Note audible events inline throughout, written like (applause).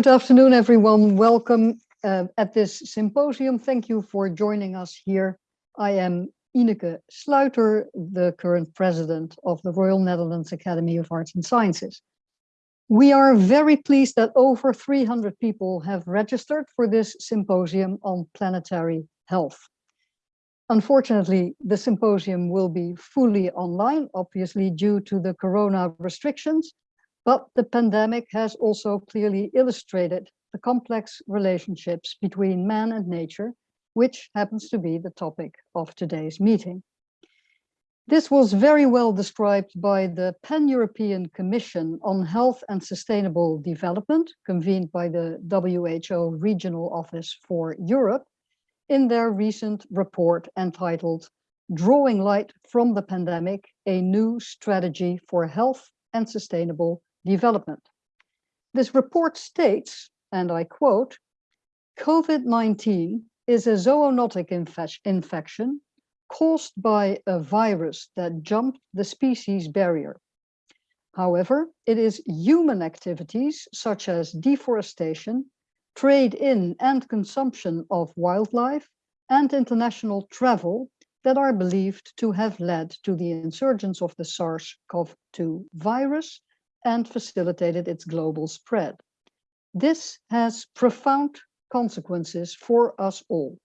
Good afternoon, everyone. Welcome uh, at this symposium. Thank you for joining us here. I am Ineke Sluiter, the current president of the Royal Netherlands Academy of Arts and Sciences. We are very pleased that over 300 people have registered for this symposium on planetary health. Unfortunately, the symposium will be fully online, obviously due to the corona restrictions, but the pandemic has also clearly illustrated the complex relationships between man and nature, which happens to be the topic of today's meeting. This was very well described by the Pan-European Commission on Health and Sustainable Development, convened by the WHO Regional Office for Europe, in their recent report entitled Drawing Light from the Pandemic, a New Strategy for Health and Sustainable Development. This report states, and I quote, COVID-19 is a zoonotic infection caused by a virus that jumped the species barrier. However, it is human activities such as deforestation, trade in and consumption of wildlife, and international travel that are believed to have led to the insurgence of the SARS-CoV-2 virus and facilitated its global spread. This has profound consequences for us all.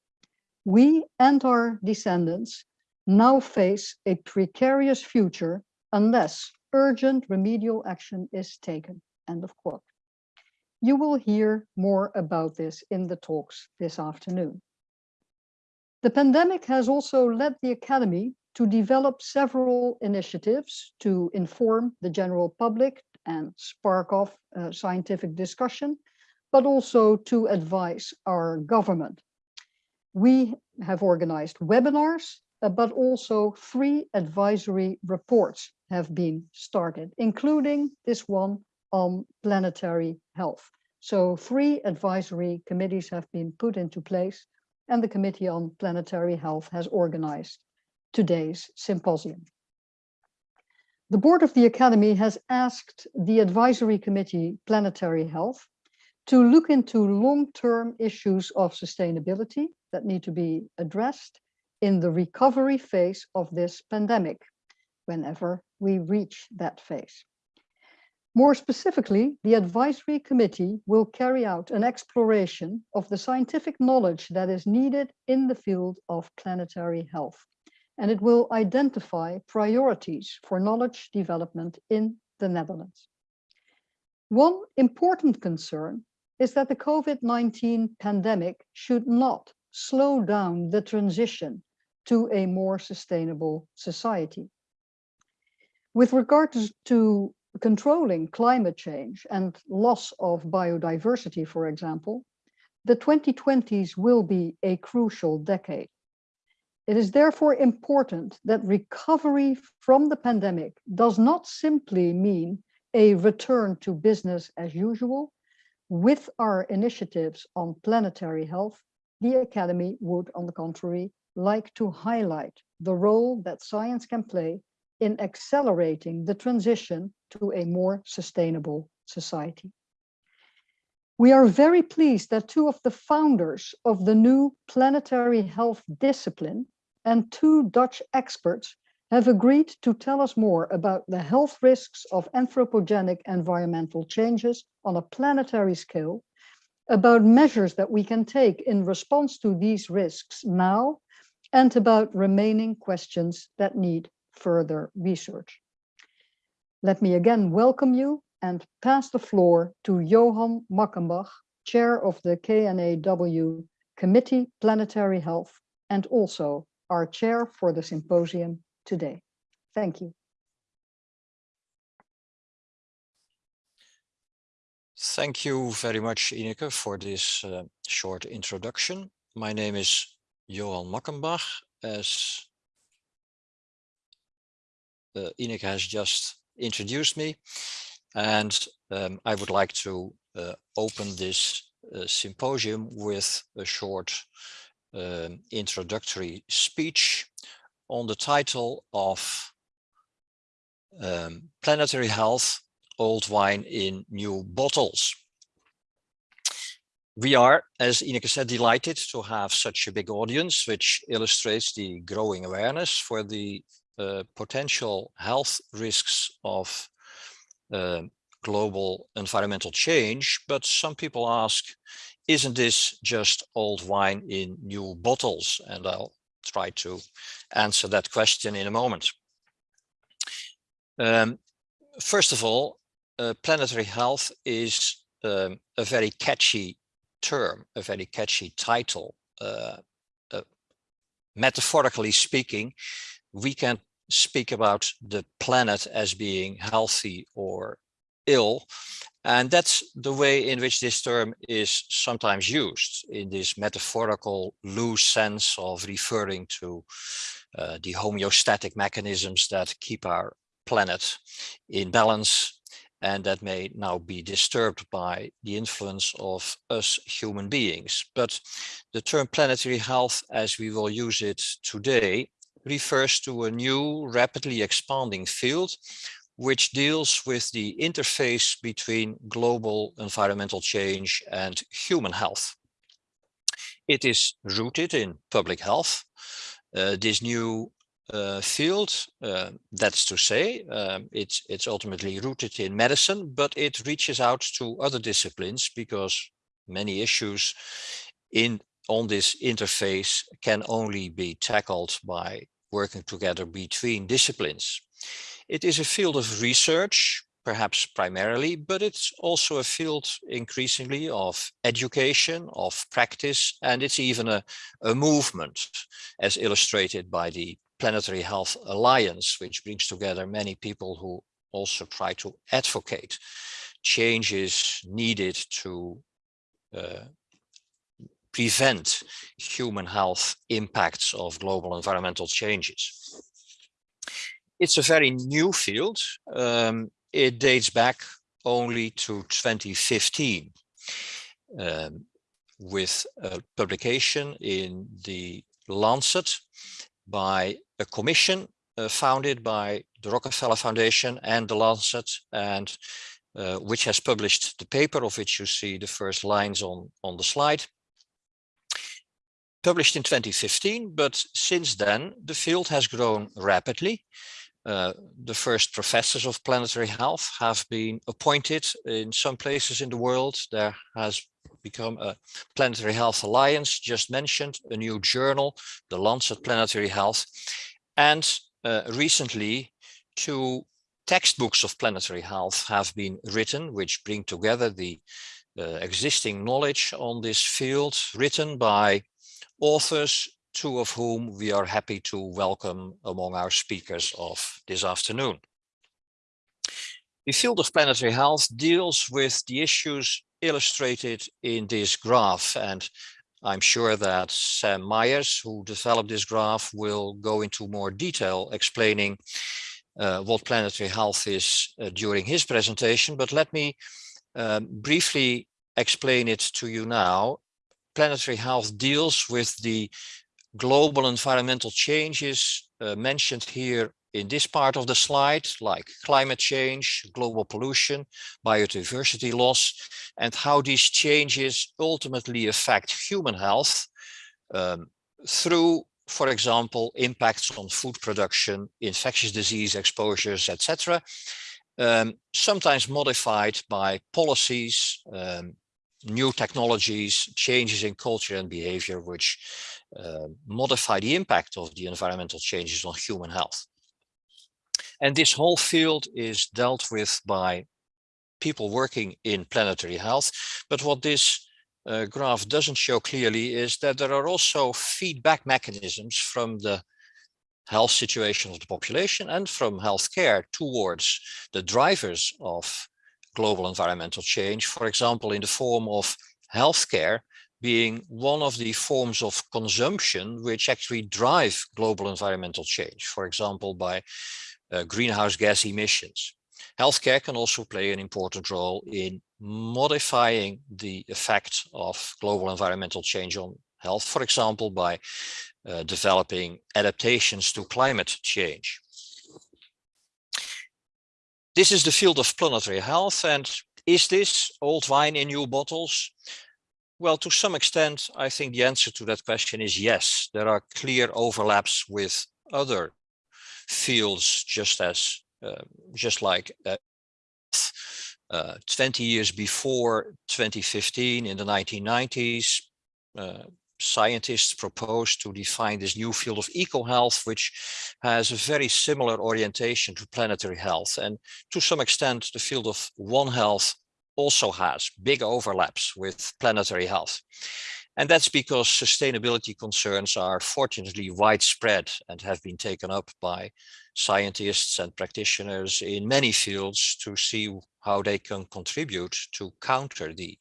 We and our descendants now face a precarious future unless urgent remedial action is taken. End of quote. You will hear more about this in the talks this afternoon. The pandemic has also led the Academy to develop several initiatives to inform the general public and spark off uh, scientific discussion, but also to advise our government. We have organized webinars, uh, but also three advisory reports have been started, including this one on planetary health. So three advisory committees have been put into place and the Committee on Planetary Health has organized today's symposium. The board of the Academy has asked the advisory committee Planetary Health to look into long-term issues of sustainability that need to be addressed in the recovery phase of this pandemic, whenever we reach that phase. More specifically, the advisory committee will carry out an exploration of the scientific knowledge that is needed in the field of planetary health. And it will identify priorities for knowledge development in the Netherlands. One important concern is that the COVID-19 pandemic should not slow down the transition to a more sustainable society. With regard to controlling climate change and loss of biodiversity, for example, the 2020s will be a crucial decade. It is therefore important that recovery from the pandemic does not simply mean a return to business as usual. With our initiatives on planetary health, the Academy would, on the contrary, like to highlight the role that science can play in accelerating the transition to a more sustainable society. We are very pleased that two of the founders of the new planetary health discipline and two Dutch experts have agreed to tell us more about the health risks of anthropogenic environmental changes on a planetary scale, about measures that we can take in response to these risks now, and about remaining questions that need further research. Let me again welcome you and pass the floor to Johan Mackenbach, Chair of the KNAW Committee Planetary Health and also our chair for the symposium today. Thank you. Thank you very much, Ineke, for this uh, short introduction. My name is Johan Mackenbach. As uh, Ineke has just introduced me and um, I would like to uh, open this uh, symposium with a short um, introductory speech on the title of um, Planetary Health, Old Wine in New Bottles. We are, as Ineke said, delighted to have such a big audience, which illustrates the growing awareness for the uh, potential health risks of uh, global environmental change. But some people ask, isn't this just old wine in new bottles? And I'll try to answer that question in a moment. Um, first of all, uh, planetary health is um, a very catchy term, a very catchy title. Uh, uh, metaphorically speaking, we can speak about the planet as being healthy or ill. And that's the way in which this term is sometimes used in this metaphorical loose sense of referring to uh, the homeostatic mechanisms that keep our planet in balance and that may now be disturbed by the influence of us human beings. But the term planetary health, as we will use it today, refers to a new rapidly expanding field which deals with the interface between global environmental change and human health. It is rooted in public health. Uh, this new uh, field, uh, that's to say, um, it's, it's ultimately rooted in medicine, but it reaches out to other disciplines because many issues in on this interface can only be tackled by working together between disciplines. It is a field of research, perhaps primarily, but it's also a field increasingly of education, of practice, and it's even a, a movement as illustrated by the Planetary Health Alliance, which brings together many people who also try to advocate changes needed to uh, prevent human health impacts of global environmental changes. It's a very new field. Um, it dates back only to 2015 um, with a publication in the Lancet by a commission uh, founded by the Rockefeller Foundation and the Lancet and uh, which has published the paper of which you see the first lines on, on the slide published in 2015, but since then the field has grown rapidly. Uh, the first professors of planetary health have been appointed in some places in the world. There has become a Planetary Health Alliance, just mentioned, a new journal, the Lancet Planetary Health, and uh, recently two textbooks of planetary health have been written, which bring together the uh, existing knowledge on this field, written by authors, two of whom we are happy to welcome among our speakers of this afternoon. The field of planetary health deals with the issues illustrated in this graph and I'm sure that Sam Myers, who developed this graph, will go into more detail explaining uh, what planetary health is uh, during his presentation. But let me um, briefly explain it to you now planetary health deals with the global environmental changes uh, mentioned here in this part of the slide, like climate change, global pollution, biodiversity loss, and how these changes ultimately affect human health um, through, for example, impacts on food production, infectious disease exposures, etc. Um, sometimes modified by policies, um, new technologies, changes in culture and behavior, which uh, modify the impact of the environmental changes on human health. And this whole field is dealt with by people working in planetary health. But what this uh, graph doesn't show clearly is that there are also feedback mechanisms from the health situation of the population and from healthcare towards the drivers of global environmental change, for example, in the form of healthcare being one of the forms of consumption which actually drive global environmental change, for example, by uh, greenhouse gas emissions. Healthcare can also play an important role in modifying the effect of global environmental change on health, for example, by uh, developing adaptations to climate change. This is the field of planetary health. And is this old wine in new bottles? Well, to some extent, I think the answer to that question is yes. There are clear overlaps with other fields, just as uh, just like uh, uh, 20 years before 2015 in the 1990s, uh, scientists proposed to define this new field of eco-health, which has a very similar orientation to planetary health. And to some extent, the field of One Health also has big overlaps with planetary health. And that's because sustainability concerns are fortunately widespread and have been taken up by scientists and practitioners in many fields to see how they can contribute to counter the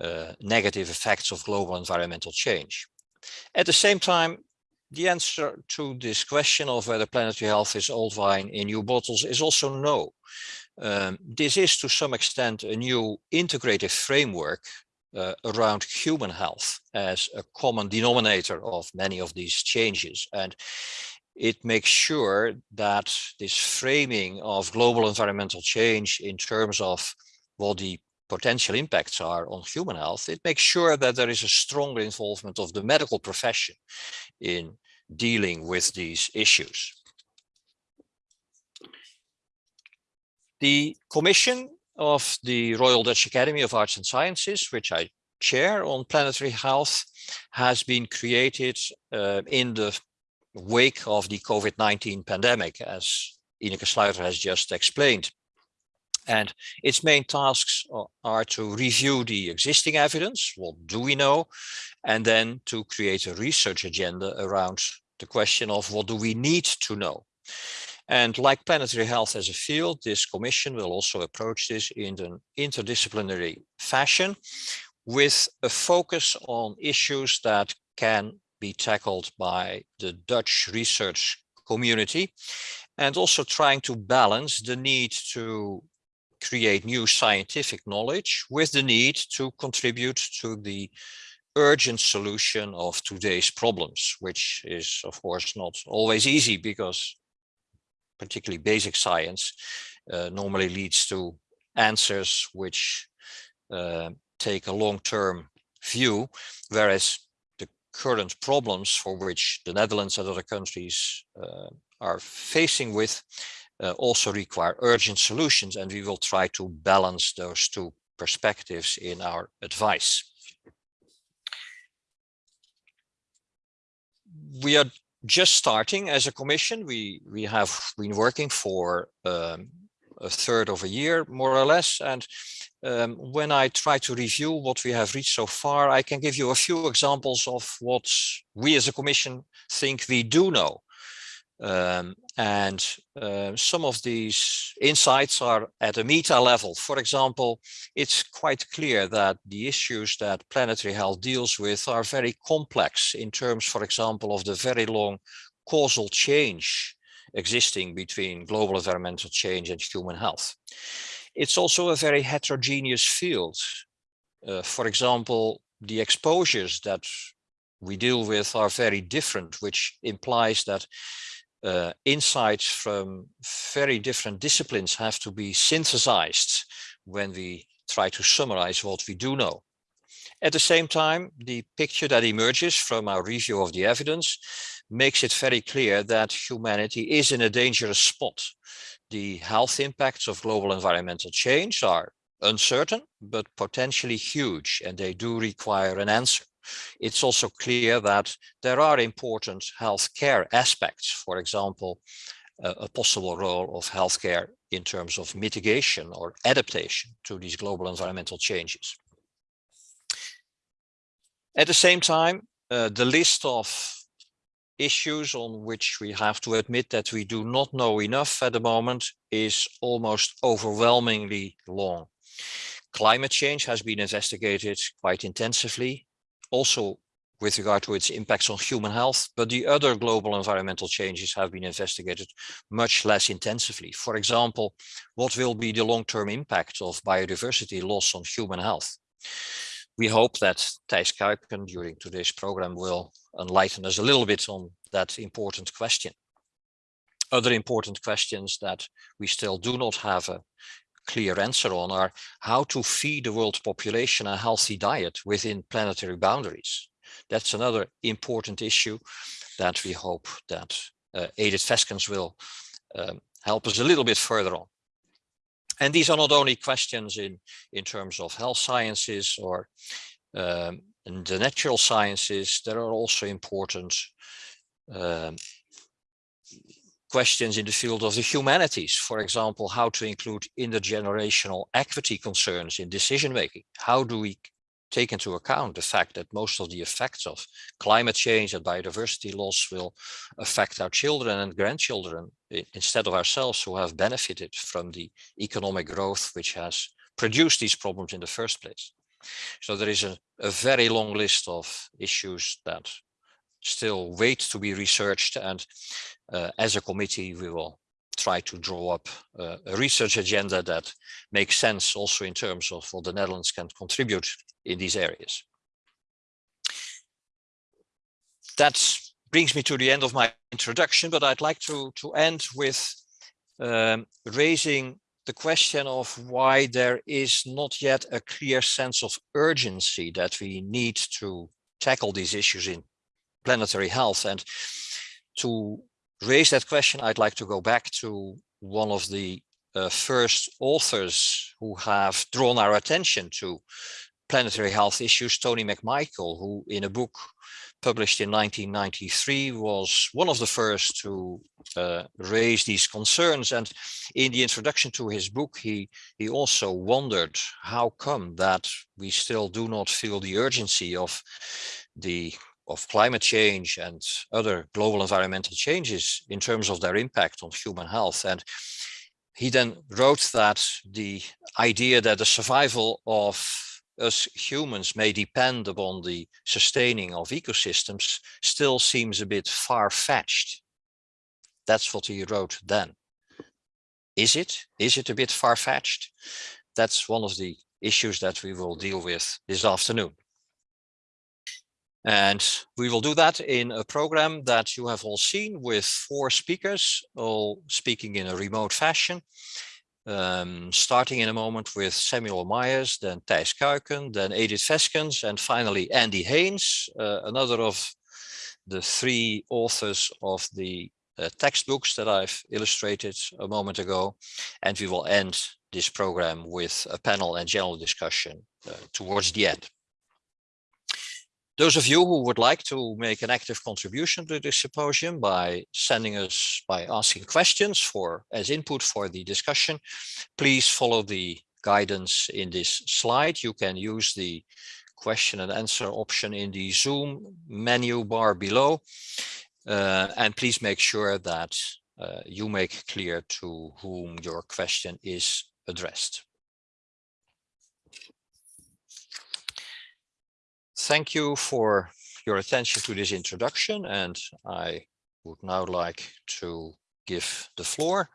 uh, negative effects of global environmental change. At the same time, the answer to this question of whether planetary health is old wine in new bottles is also no. Um, this is to some extent a new integrated framework uh, around human health as a common denominator of many of these changes. And it makes sure that this framing of global environmental change in terms of what the potential impacts are on human health, it makes sure that there is a stronger involvement of the medical profession in dealing with these issues. The Commission of the Royal Dutch Academy of Arts and Sciences, which I chair on planetary health, has been created uh, in the wake of the COVID-19 pandemic, as Ineke Sluiter has just explained. And its main tasks are to review the existing evidence, what do we know, and then to create a research agenda around the question of what do we need to know. And like planetary health as a field, this commission will also approach this in an interdisciplinary fashion with a focus on issues that can be tackled by the Dutch research community and also trying to balance the need to create new scientific knowledge with the need to contribute to the urgent solution of today's problems, which is of course not always easy because particularly basic science uh, normally leads to answers which uh, take a long-term view, whereas the current problems for which the Netherlands and other countries uh, are facing with uh, also require urgent solutions and we will try to balance those two perspectives in our advice. We are just starting as a commission. We, we have been working for um, a third of a year, more or less. And um, when I try to review what we have reached so far, I can give you a few examples of what we as a commission think we do know. Um, and uh, some of these insights are at a meta level. For example, it's quite clear that the issues that planetary health deals with are very complex in terms, for example, of the very long causal change existing between global environmental change and human health. It's also a very heterogeneous field. Uh, for example, the exposures that we deal with are very different, which implies that uh, insights from very different disciplines have to be synthesized when we try to summarize what we do know. At the same time, the picture that emerges from our review of the evidence makes it very clear that humanity is in a dangerous spot. The health impacts of global environmental change are uncertain, but potentially huge, and they do require an answer. It's also clear that there are important healthcare aspects, for example, a, possible role of healthcare in terms of mitigation or adaptation to these global environmental changes. At the same time, uh, the list of issues on which we have to admit that we do not know enough at the moment is almost overwhelmingly long. Climate change has been investigated quite intensively also with regard to its impacts on human health, but the other global environmental changes have been investigated much less intensively. For example, what will be the long-term impact of biodiversity loss on human health? We hope that Thijs Kuiken during today's program will enlighten us a little bit on that important question. Other important questions that we still do not have a clear answer on are how to feed the world population a healthy diet within planetary boundaries. That's another important issue that we hope that uh, Edith Feskens will um, help us a little bit further on. And these are not only questions in, in terms of health sciences or um, the natural sciences, there are also important um, questions in the field of the humanities. For example, how to include intergenerational equity concerns in decision making. How do we take into account the fact that most of the effects of climate change and biodiversity loss will affect our children and grandchildren instead of ourselves who have benefited from the economic growth which has produced these problems in the first place. So there is a, a very long list of issues that still wait to be researched and uh, as a committee we will try to draw up uh, a research agenda that makes sense also in terms of what the Netherlands can contribute in these areas. That brings me to the end of my introduction, but I'd like to, to end with um, raising the question of why there is not yet a clear sense of urgency that we need to tackle these issues in planetary health. And to raise that question, I'd like to go back to one of the uh, first authors who have drawn our attention to planetary health issues, Tony McMichael, who in a book published in 1993 was one of the first to uh, raise these concerns. And in the introduction to his book, he, he also wondered how come that we still do not feel the urgency of the of climate change and other global environmental changes in terms of their impact on human health. And he then wrote that the idea that the survival of us humans may depend upon the sustaining of ecosystems still seems a bit far-fetched. That's what he wrote then. Is it? Is it a bit far-fetched? That's one of the issues that we will deal with this afternoon. And we will do that in a program that you have all seen with four speakers, all speaking in a remote fashion. Um, starting in a moment with Samuel Myers, then Thijs Kuiken, then Edith Feskens, and finally Andy Haines, uh, another of the three authors of the uh, textbooks that I've illustrated a moment ago. And we will end this program with a panel and general discussion uh, towards the end. Those of you who would like to make an active contribution to this symposium by sending us, by asking questions for as input for the discussion, please follow the guidance in this slide. You can use the question and answer option in the Zoom menu bar below. Uh, and please make sure that uh, you make clear to whom your question is addressed. Thank you for your attention to this introduction and I would now like to give the floor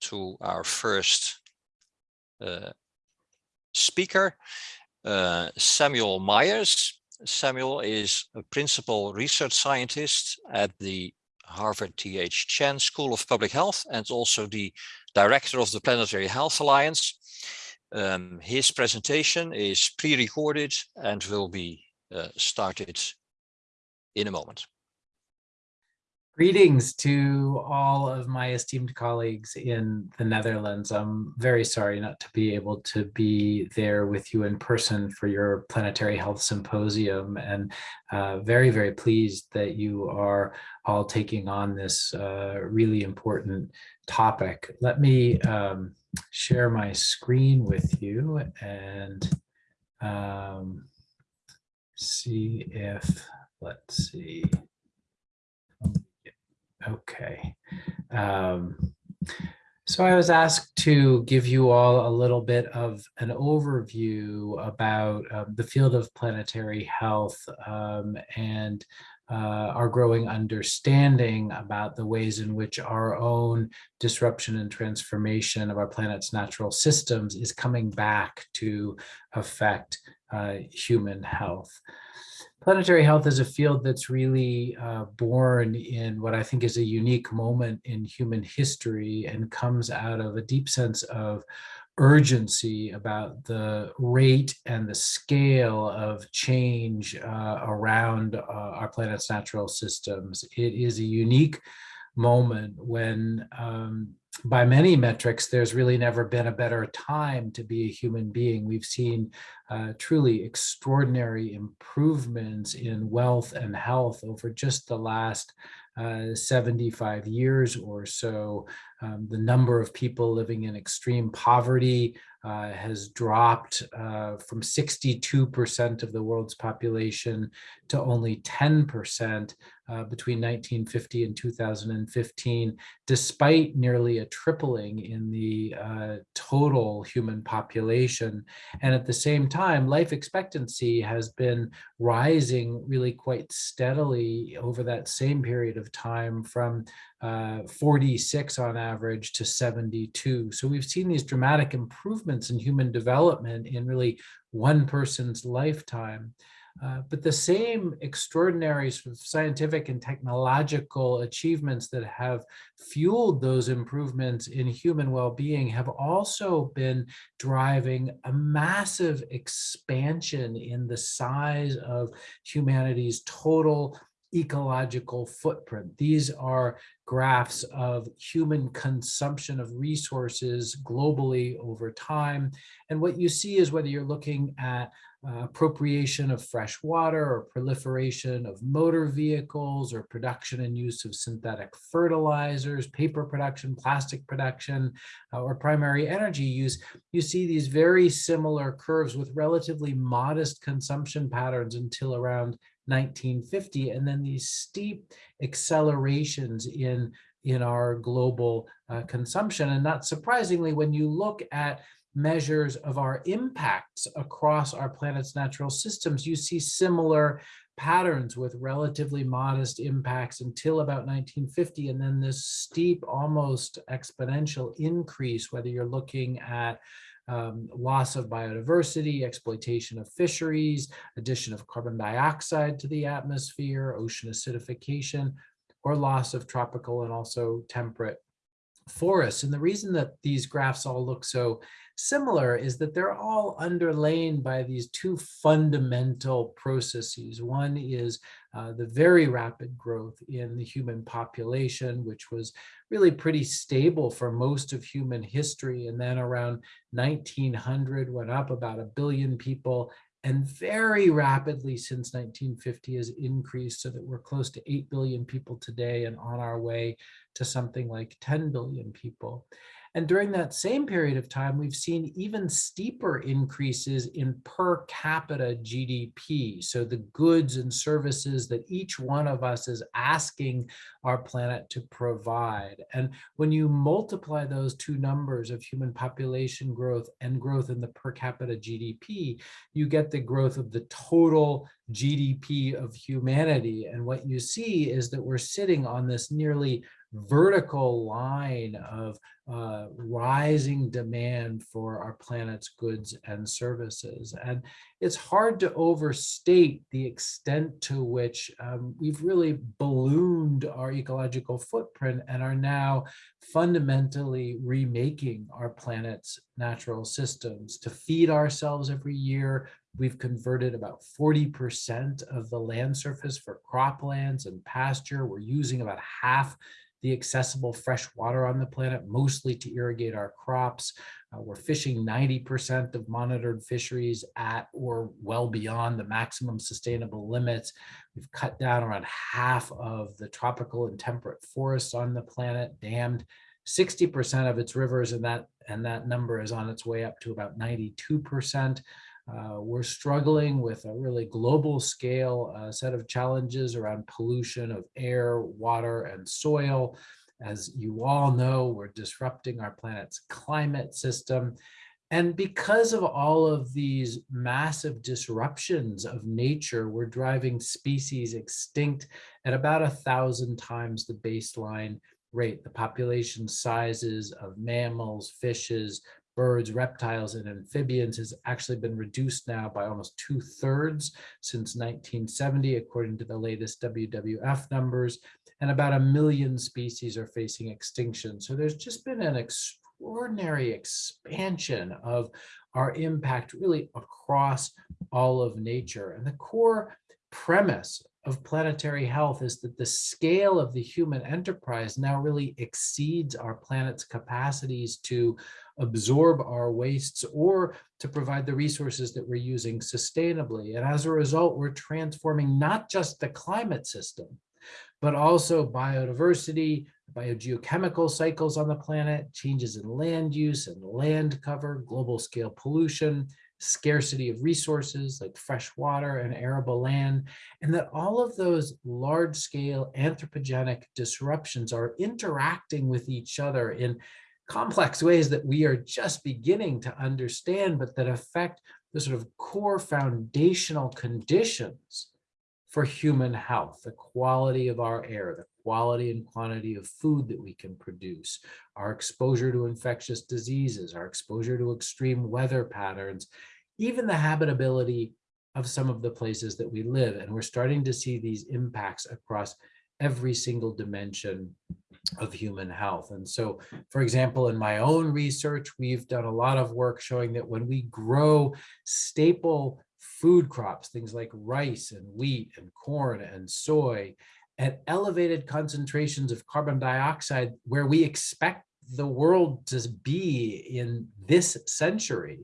to our first uh, speaker, uh, Samuel Myers. Samuel is a principal research scientist at the Harvard T.H. Chan School of Public Health and also the director of the Planetary Health Alliance. Um, his presentation is pre-recorded and will be started in a moment. Greetings to all of my esteemed colleagues in the Netherlands. I'm very sorry not to be able to be there with you in person for your Planetary Health Symposium and uh, very, very pleased that you are all taking on this uh, really important topic. Let me um, share my screen with you and um, see if, let's see. Okay. Um, so I was asked to give you all a little bit of an overview about um, the field of planetary health um, and uh, our growing understanding about the ways in which our own disruption and transformation of our planet's natural systems is coming back to affect uh, human health. planetary health is a field that's really uh, born in what I think is a unique moment in human history and comes out of a deep sense of urgency about the rate and the scale of change uh, around uh, our planet's natural systems. It is a unique moment when um, by many metrics, there's really never been a better time to be a human being. We've seen uh, truly extraordinary improvements in wealth and health over just the last uh, 75 years or so. Um, the number of people living in extreme poverty uh, has dropped uh, from 62% of the world's population to only 10% uh, between 1950 and 2015, despite nearly a tripling in the uh, total human population. And at the same time, life expectancy has been rising really quite steadily over that same period of time from uh, 46 on average to 72. So we've seen these dramatic improvements in human development in really one person's lifetime. Uh, but the same extraordinary scientific and technological achievements that have fueled those improvements in human well-being have also been driving a massive expansion in the size of humanity's total ecological footprint. These are graphs of human consumption of resources globally over time. And what you see is whether you're looking at uh, appropriation of fresh water or proliferation of motor vehicles or production and use of synthetic fertilizers, paper production, plastic production, uh, or primary energy use, you see these very similar curves with relatively modest consumption patterns until around 1950, and then these steep accelerations in, in our global uh, consumption. And not surprisingly, when you look at measures of our impacts across our planet's natural systems, you see similar patterns with relatively modest impacts until about 1950, and then this steep, almost exponential increase, whether you're looking at um, loss of biodiversity, exploitation of fisheries, addition of carbon dioxide to the atmosphere, ocean acidification, or loss of tropical and also temperate forests. And the reason that these graphs all look so similar is that they're all underlain by these two fundamental processes. One is uh, the very rapid growth in the human population, which was really pretty stable for most of human history. And then around 1900 went up about a billion people and very rapidly since 1950 has increased so that we're close to 8 billion people today and on our way to something like 10 billion people. And during that same period of time, we've seen even steeper increases in per capita GDP. So the goods and services that each one of us is asking our planet to provide. And when you multiply those two numbers of human population growth and growth in the per capita GDP, you get the growth of the total GDP of humanity. And what you see is that we're sitting on this nearly vertical line of uh, rising demand for our planet's goods and services. And it's hard to overstate the extent to which um, we've really ballooned our ecological footprint and are now fundamentally remaking our planet's natural systems to feed ourselves every year. We've converted about 40% of the land surface for croplands and pasture. We're using about half the accessible fresh water on the planet, mostly to irrigate our crops. Uh, we're fishing 90% of monitored fisheries at or well beyond the maximum sustainable limits. We've cut down around half of the tropical and temperate forests on the planet, dammed 60% of its rivers, and that, and that number is on its way up to about 92%. Uh, we're struggling with a really global scale uh, set of challenges around pollution of air, water, and soil. As you all know, we're disrupting our planet's climate system. And because of all of these massive disruptions of nature, we're driving species extinct at about a thousand times the baseline rate. The population sizes of mammals, fishes, birds, reptiles, and amphibians has actually been reduced now by almost two thirds since 1970, according to the latest WWF numbers, and about a million species are facing extinction. So there's just been an extraordinary expansion of our impact really across all of nature. And the core premise of planetary health is that the scale of the human enterprise now really exceeds our planet's capacities to absorb our wastes or to provide the resources that we're using sustainably. And as a result, we're transforming not just the climate system, but also biodiversity, biogeochemical cycles on the planet, changes in land use and land cover, global scale pollution, scarcity of resources like fresh water and arable land, and that all of those large scale anthropogenic disruptions are interacting with each other in complex ways that we are just beginning to understand, but that affect the sort of core foundational conditions for human health, the quality of our air, the quality and quantity of food that we can produce, our exposure to infectious diseases, our exposure to extreme weather patterns, even the habitability of some of the places that we live. And we're starting to see these impacts across every single dimension of human health. And so, for example, in my own research, we've done a lot of work showing that when we grow staple food crops, things like rice and wheat and corn and soy, at elevated concentrations of carbon dioxide, where we expect the world to be in this century,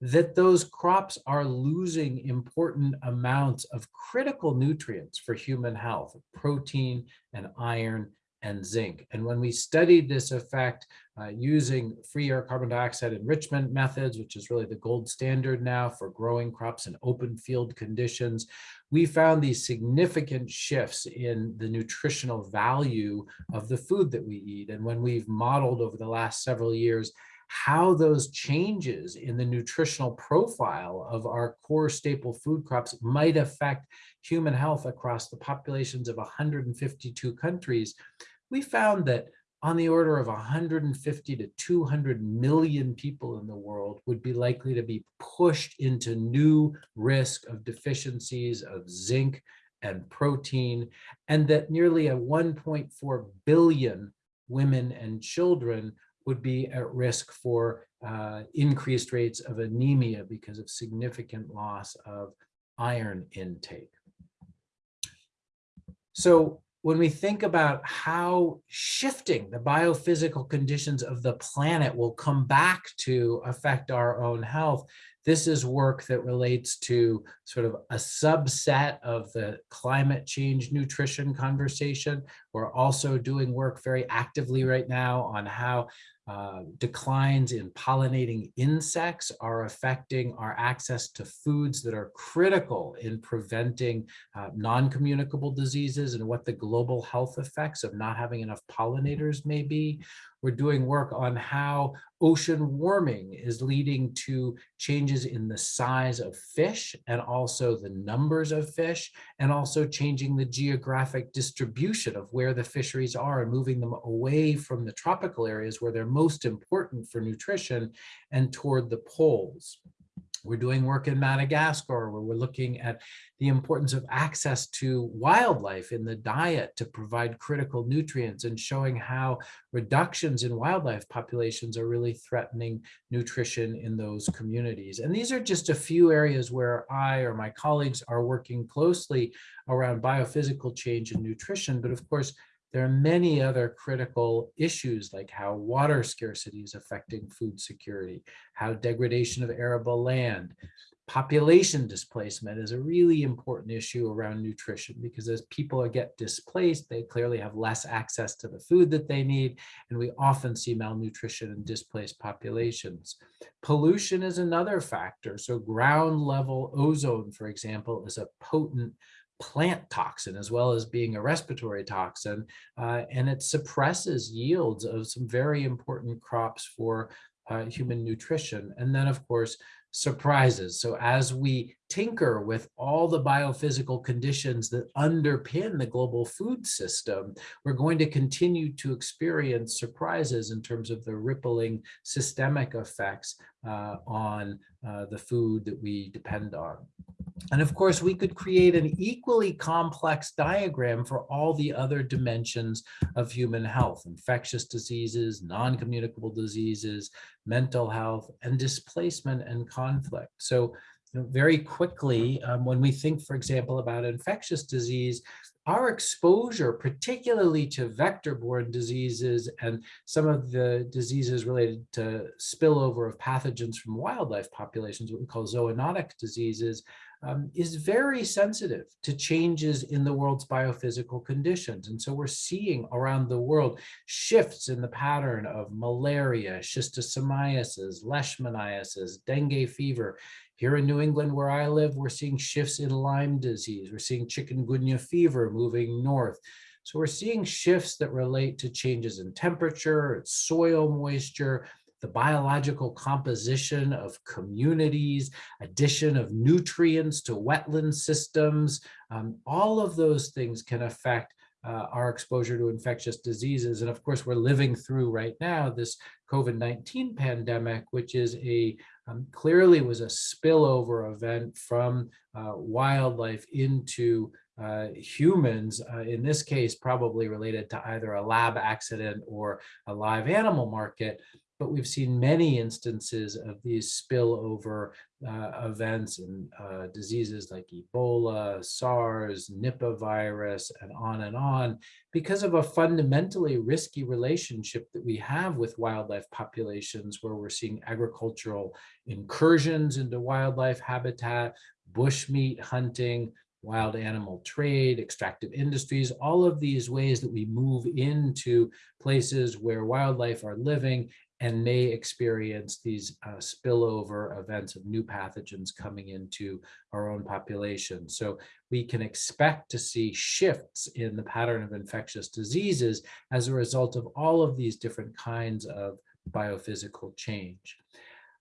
that those crops are losing important amounts of critical nutrients for human health, protein and iron and zinc. And when we studied this effect uh, using free air carbon dioxide enrichment methods, which is really the gold standard now for growing crops in open field conditions, we found these significant shifts in the nutritional value of the food that we eat. And when we've modeled over the last several years how those changes in the nutritional profile of our core staple food crops might affect human health across the populations of 152 countries, we found that on the order of 150 to 200 million people in the world would be likely to be pushed into new risk of deficiencies of zinc and protein, and that nearly a 1.4 billion women and children would be at risk for uh, increased rates of anemia because of significant loss of iron intake. So when we think about how shifting the biophysical conditions of the planet will come back to affect our own health, this is work that relates to sort of a subset of the climate change nutrition conversation. We're also doing work very actively right now on how uh, declines in pollinating insects are affecting our access to foods that are critical in preventing uh, non-communicable diseases and what the global health effects of not having enough pollinators may be. We're doing work on how ocean warming is leading to changes in the size of fish and also the numbers of fish and also changing the geographic distribution of where the fisheries are and moving them away from the tropical areas where they're most important for nutrition and toward the poles. We're doing work in Madagascar where we're looking at the importance of access to wildlife in the diet to provide critical nutrients and showing how reductions in wildlife populations are really threatening nutrition in those communities. And these are just a few areas where I or my colleagues are working closely around biophysical change in nutrition. But of course, there are many other critical issues like how water scarcity is affecting food security, how degradation of arable land, population displacement is a really important issue around nutrition because as people get displaced, they clearly have less access to the food that they need. And we often see malnutrition in displaced populations. Pollution is another factor. So ground level ozone, for example, is a potent plant toxin as well as being a respiratory toxin, uh, and it suppresses yields of some very important crops for uh, human nutrition. And then, of course, surprises. So as we tinker with all the biophysical conditions that underpin the global food system, we're going to continue to experience surprises in terms of the rippling systemic effects uh, on uh, the food that we depend on. And of course, we could create an equally complex diagram for all the other dimensions of human health, infectious diseases, non-communicable diseases, mental health, and displacement and conflict. So you know, very quickly, um, when we think, for example, about infectious disease, our exposure, particularly to vector-borne diseases and some of the diseases related to spillover of pathogens from wildlife populations, what we call zoonotic diseases, um, is very sensitive to changes in the world's biophysical conditions. And so we're seeing around the world shifts in the pattern of malaria, schistosomiasis, leishmaniasis, dengue fever. Here in New England, where I live, we're seeing shifts in Lyme disease. We're seeing chikungunya fever moving north. So we're seeing shifts that relate to changes in temperature, soil moisture, the biological composition of communities, addition of nutrients to wetland systems, um, all of those things can affect uh, our exposure to infectious diseases. And of course, we're living through right now this COVID-19 pandemic, which is a um, clearly was a spillover event from uh, wildlife into uh, humans, uh, in this case, probably related to either a lab accident or a live animal market but we've seen many instances of these spillover uh, events and uh, diseases like Ebola, SARS, Nipah virus, and on and on, because of a fundamentally risky relationship that we have with wildlife populations where we're seeing agricultural incursions into wildlife habitat, bushmeat hunting, wild animal trade, extractive industries, all of these ways that we move into places where wildlife are living and may experience these uh, spillover events of new pathogens coming into our own population. So we can expect to see shifts in the pattern of infectious diseases as a result of all of these different kinds of biophysical change.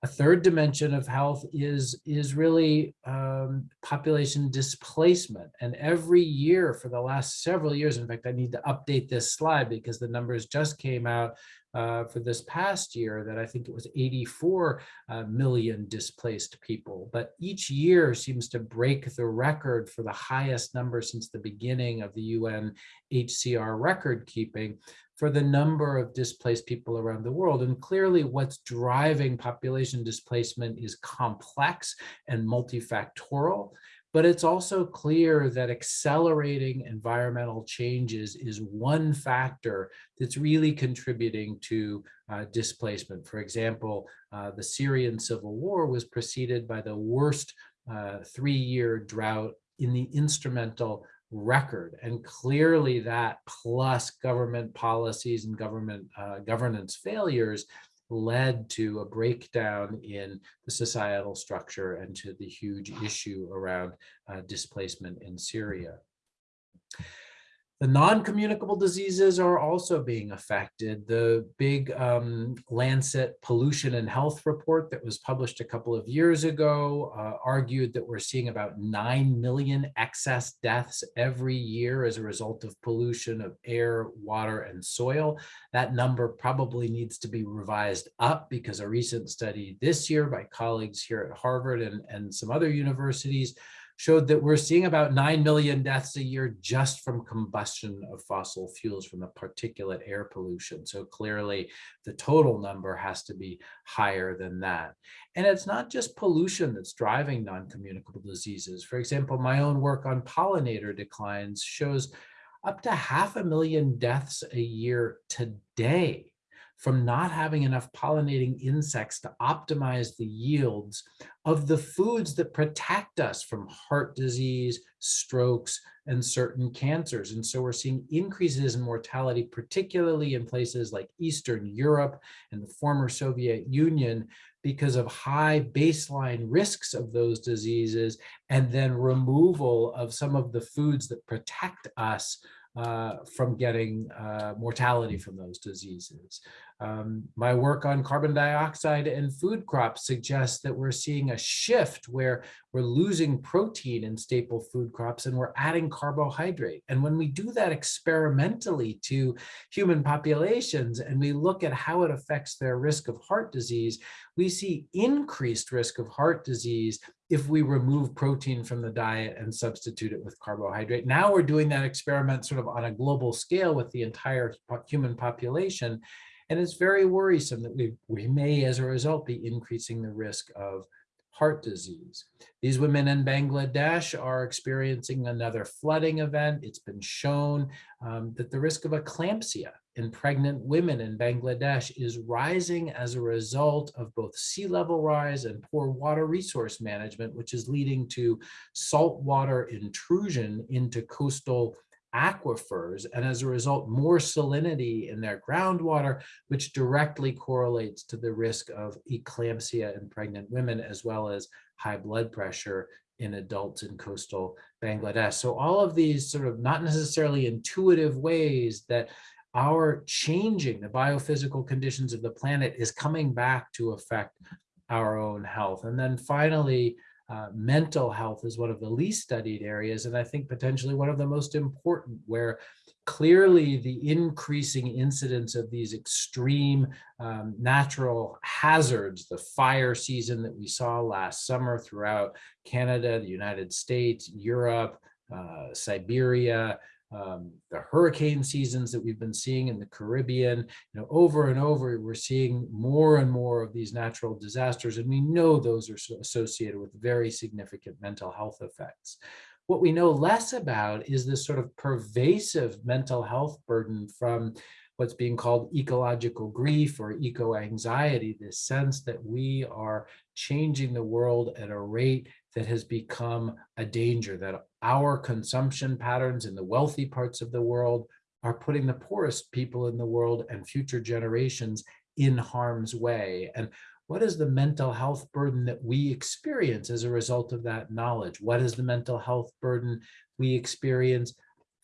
A third dimension of health is, is really um, population displacement. And every year for the last several years, in fact, I need to update this slide because the numbers just came out uh, for this past year that I think it was 84 uh, million displaced people. But each year seems to break the record for the highest number since the beginning of the UN HCR record keeping for the number of displaced people around the world. And clearly what's driving population displacement is complex and multifactorial. But it's also clear that accelerating environmental changes is one factor that's really contributing to uh, displacement. For example, uh, the Syrian civil war was preceded by the worst uh, three-year drought in the instrumental record. And clearly that plus government policies and government uh, governance failures led to a breakdown in the societal structure and to the huge issue around uh, displacement in Syria. The non-communicable diseases are also being affected. The big um, Lancet pollution and health report that was published a couple of years ago uh, argued that we're seeing about 9 million excess deaths every year as a result of pollution of air, water, and soil. That number probably needs to be revised up because a recent study this year by colleagues here at Harvard and, and some other universities showed that we're seeing about 9 million deaths a year just from combustion of fossil fuels from the particulate air pollution. So clearly the total number has to be higher than that. And it's not just pollution that's driving non-communicable diseases. For example, my own work on pollinator declines shows up to half a million deaths a year today from not having enough pollinating insects to optimize the yields of the foods that protect us from heart disease, strokes, and certain cancers. And so we're seeing increases in mortality, particularly in places like Eastern Europe and the former Soviet Union, because of high baseline risks of those diseases, and then removal of some of the foods that protect us uh, from getting uh, mortality from those diseases. Um, my work on carbon dioxide and food crops suggests that we're seeing a shift where we're losing protein in staple food crops and we're adding carbohydrate. And when we do that experimentally to human populations and we look at how it affects their risk of heart disease, we see increased risk of heart disease if we remove protein from the diet and substitute it with carbohydrate. Now we're doing that experiment sort of on a global scale with the entire human population. And it's very worrisome that we, we may, as a result, be increasing the risk of heart disease. These women in Bangladesh are experiencing another flooding event. It's been shown um, that the risk of eclampsia in pregnant women in Bangladesh is rising as a result of both sea level rise and poor water resource management, which is leading to saltwater intrusion into coastal aquifers and as a result more salinity in their groundwater which directly correlates to the risk of eclampsia in pregnant women as well as high blood pressure in adults in coastal Bangladesh. So all of these sort of not necessarily intuitive ways that our changing the biophysical conditions of the planet is coming back to affect our own health. And then finally, uh, mental health is one of the least studied areas, and I think potentially one of the most important, where clearly the increasing incidence of these extreme um, natural hazards, the fire season that we saw last summer throughout Canada, the United States, Europe, uh, Siberia, um, the hurricane seasons that we've been seeing in the Caribbean, you know, over and over, we're seeing more and more of these natural disasters, and we know those are associated with very significant mental health effects. What we know less about is this sort of pervasive mental health burden from what's being called ecological grief or eco-anxiety, this sense that we are changing the world at a rate that has become a danger, that our consumption patterns in the wealthy parts of the world are putting the poorest people in the world and future generations in harm's way. And what is the mental health burden that we experience as a result of that knowledge? What is the mental health burden we experience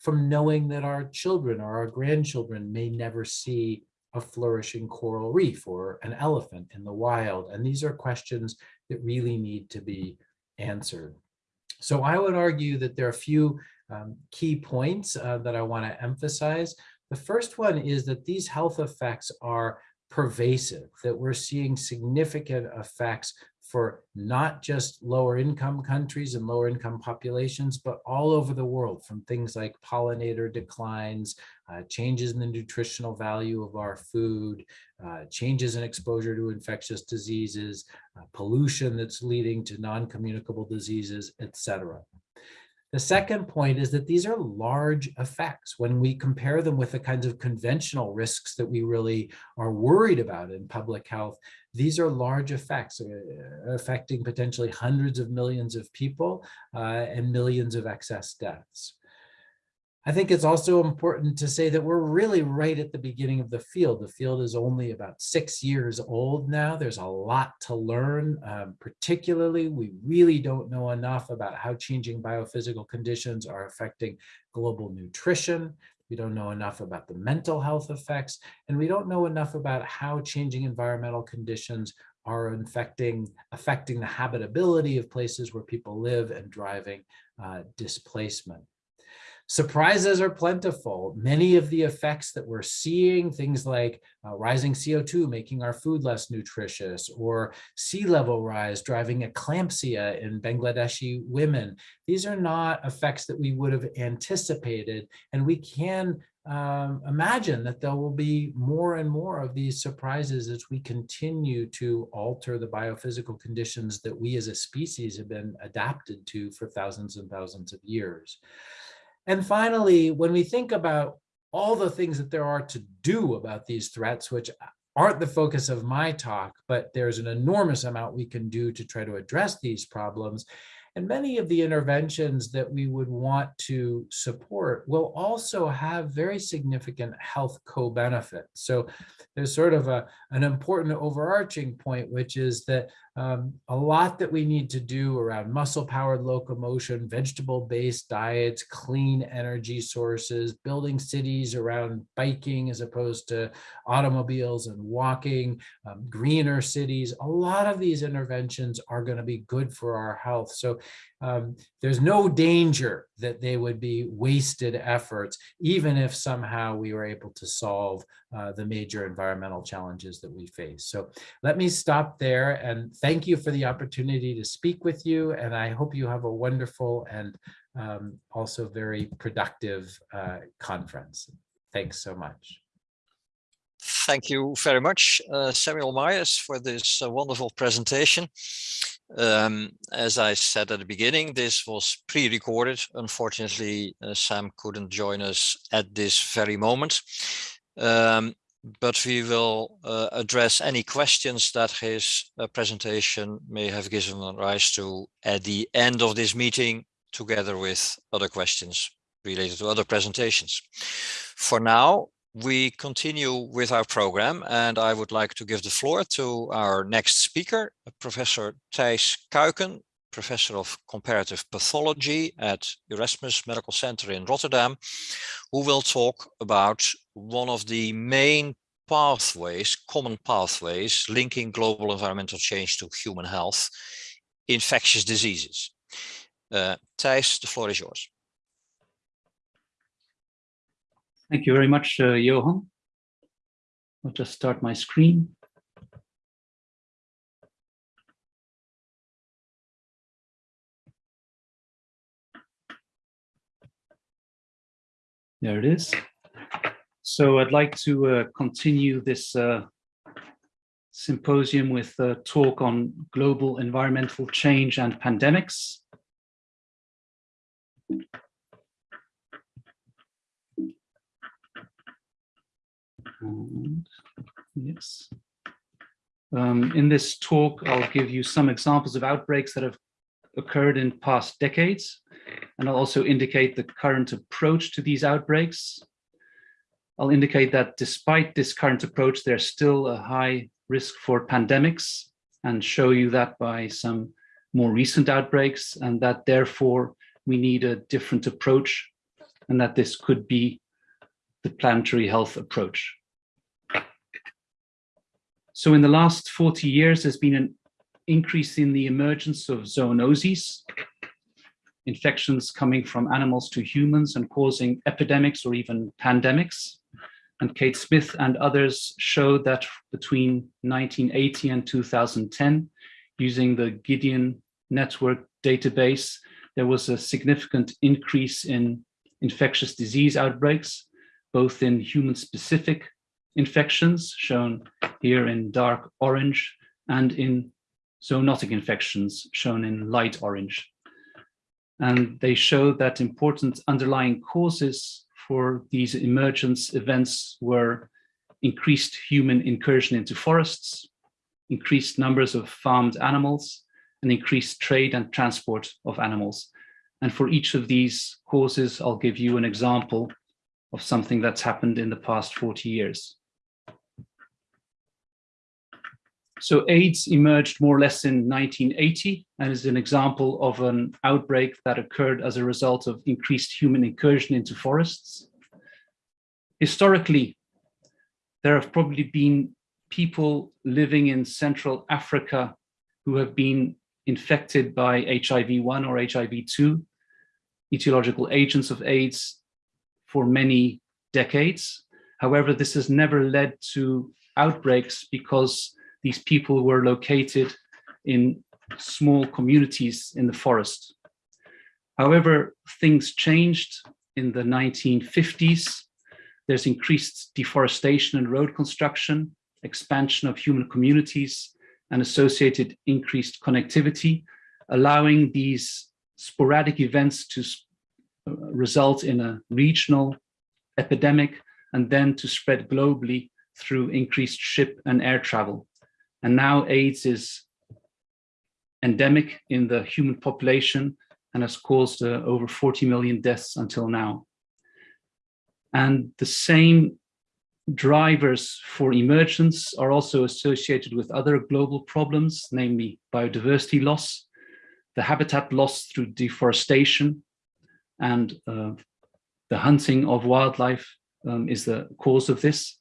from knowing that our children or our grandchildren may never see a flourishing coral reef or an elephant in the wild? And these are questions that really need to be answered. So I would argue that there are a few um, key points uh, that I want to emphasize. The first one is that these health effects are pervasive, that we're seeing significant effects for not just lower income countries and lower income populations, but all over the world from things like pollinator declines, uh, changes in the nutritional value of our food, uh, changes in exposure to infectious diseases, uh, pollution that's leading to non-communicable diseases, etc. The second point is that these are large effects when we compare them with the kinds of conventional risks that we really are worried about in public health. These are large effects uh, affecting potentially hundreds of millions of people uh, and millions of excess deaths. I think it's also important to say that we're really right at the beginning of the field. The field is only about six years old now. There's a lot to learn. Um, particularly, we really don't know enough about how changing biophysical conditions are affecting global nutrition. We don't know enough about the mental health effects, and we don't know enough about how changing environmental conditions are infecting, affecting the habitability of places where people live and driving uh, displacement. Surprises are plentiful. Many of the effects that we're seeing, things like uh, rising CO2 making our food less nutritious, or sea level rise driving eclampsia in Bangladeshi women, these are not effects that we would have anticipated. And we can um, imagine that there will be more and more of these surprises as we continue to alter the biophysical conditions that we as a species have been adapted to for thousands and thousands of years. And finally, when we think about all the things that there are to do about these threats, which aren't the focus of my talk, but there's an enormous amount we can do to try to address these problems. And many of the interventions that we would want to support will also have very significant health co-benefits. So there's sort of a, an important overarching point, which is that um, a lot that we need to do around muscle powered locomotion, vegetable based diets, clean energy sources, building cities around biking as opposed to automobiles and walking, um, greener cities. A lot of these interventions are going to be good for our health. So um, there's no danger that they would be wasted efforts, even if somehow we were able to solve uh, the major environmental challenges that we face. So let me stop there and thank you for the opportunity to speak with you. And I hope you have a wonderful and um, also very productive uh, conference. Thanks so much. Thank you very much, uh, Samuel Myers, for this uh, wonderful presentation. Um, as I said at the beginning, this was pre-recorded. Unfortunately, uh, Sam couldn't join us at this very moment. Um, but we will uh, address any questions that his uh, presentation may have given rise to at the end of this meeting, together with other questions related to other presentations. For now, we continue with our program and I would like to give the floor to our next speaker, Professor Thijs Kuiken, Professor of Comparative Pathology at Erasmus Medical Center in Rotterdam, who will talk about one of the main pathways, common pathways, linking global environmental change to human health, infectious diseases. Uh, Thijs, the floor is yours. Thank you very much, uh, Johan. I'll just start my screen. There it is. So I'd like to uh, continue this uh, symposium with a talk on global environmental change and pandemics. And yes. Um, in this talk, I'll give you some examples of outbreaks that have occurred in past decades, and I'll also indicate the current approach to these outbreaks. I'll indicate that despite this current approach, there's still a high risk for pandemics and show you that by some more recent outbreaks and that therefore we need a different approach and that this could be the planetary health approach. So in the last 40 years, there's been an increase in the emergence of zoonoses, infections coming from animals to humans and causing epidemics or even pandemics. And Kate Smith and others showed that between 1980 and 2010, using the Gideon network database, there was a significant increase in infectious disease outbreaks, both in human-specific infections, shown here in dark orange, and in zoonotic infections, shown in light orange. And they show that important underlying causes for these emergence events were increased human incursion into forests, increased numbers of farmed animals, and increased trade and transport of animals. And for each of these causes, I'll give you an example of something that's happened in the past 40 years. So AIDS emerged more or less in 1980 and is an example of an outbreak that occurred as a result of increased human incursion into forests. Historically, there have probably been people living in Central Africa who have been infected by HIV-1 or HIV-2, etiological agents of AIDS for many decades. However, this has never led to outbreaks because these people were located in small communities in the forest. However, things changed in the 1950s. There's increased deforestation and road construction, expansion of human communities, and associated increased connectivity, allowing these sporadic events to uh, result in a regional epidemic and then to spread globally through increased ship and air travel. And now AIDS is endemic in the human population and has caused uh, over 40 million deaths until now. And the same drivers for emergence are also associated with other global problems, namely biodiversity loss, the habitat loss through deforestation, and uh, the hunting of wildlife um, is the cause of this.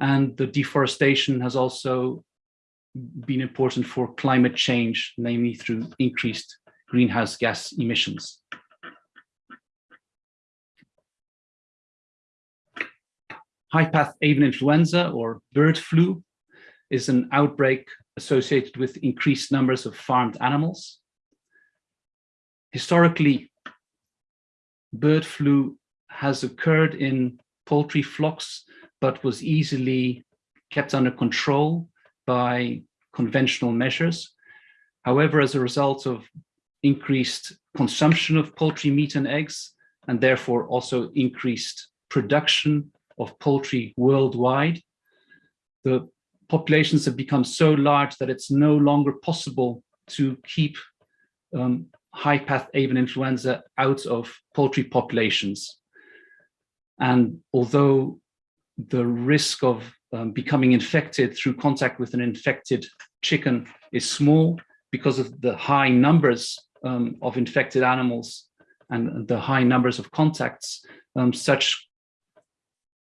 And the deforestation has also been important for climate change, namely through increased greenhouse gas emissions. High-path avian influenza or bird flu is an outbreak associated with increased numbers of farmed animals. Historically, bird flu has occurred in poultry flocks, but was easily kept under control by conventional measures. However, as a result of increased consumption of poultry meat and eggs, and therefore also increased production of poultry worldwide, the populations have become so large that it's no longer possible to keep um, high-path avian influenza out of poultry populations. And although the risk of um, becoming infected through contact with an infected chicken is small because of the high numbers um, of infected animals and the high numbers of contacts, um, such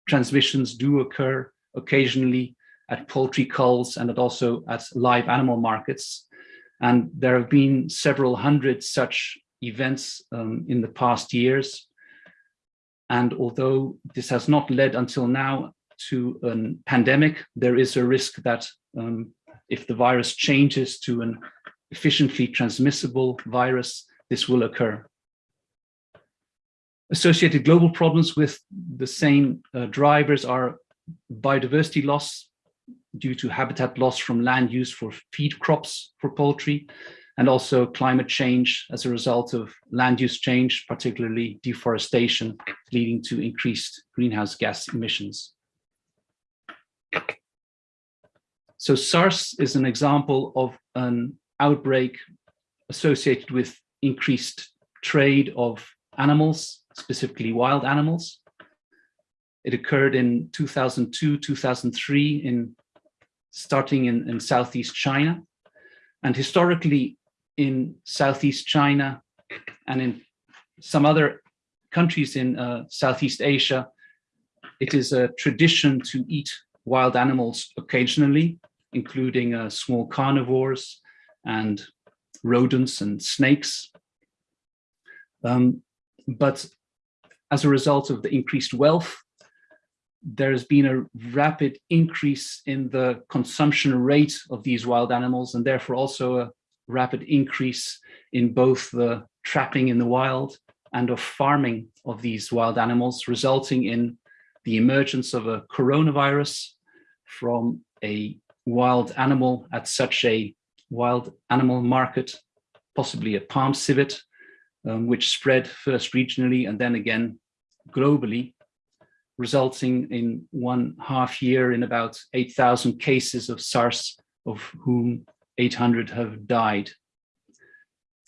transmissions do occur occasionally at poultry culls and also at live animal markets. And there have been several hundred such events um, in the past years. And although this has not led until now to a pandemic, there is a risk that um, if the virus changes to an efficiently transmissible virus, this will occur. Associated global problems with the same uh, drivers are biodiversity loss due to habitat loss from land use for feed crops for poultry, and also climate change as a result of land use change, particularly deforestation, leading to increased greenhouse gas emissions. So SARS is an example of an outbreak associated with increased trade of animals, specifically wild animals. It occurred in 2002, 2003, in starting in, in Southeast China. And historically in Southeast China and in some other countries in uh, Southeast Asia, it is a tradition to eat wild animals occasionally, including uh, small carnivores and rodents and snakes. Um, but as a result of the increased wealth, there's been a rapid increase in the consumption rate of these wild animals and therefore also a rapid increase in both the trapping in the wild and of farming of these wild animals, resulting in the emergence of a coronavirus from a wild animal at such a wild animal market, possibly a palm civet, um, which spread first regionally and then again globally, resulting in one half year in about 8,000 cases of SARS, of whom 800 have died.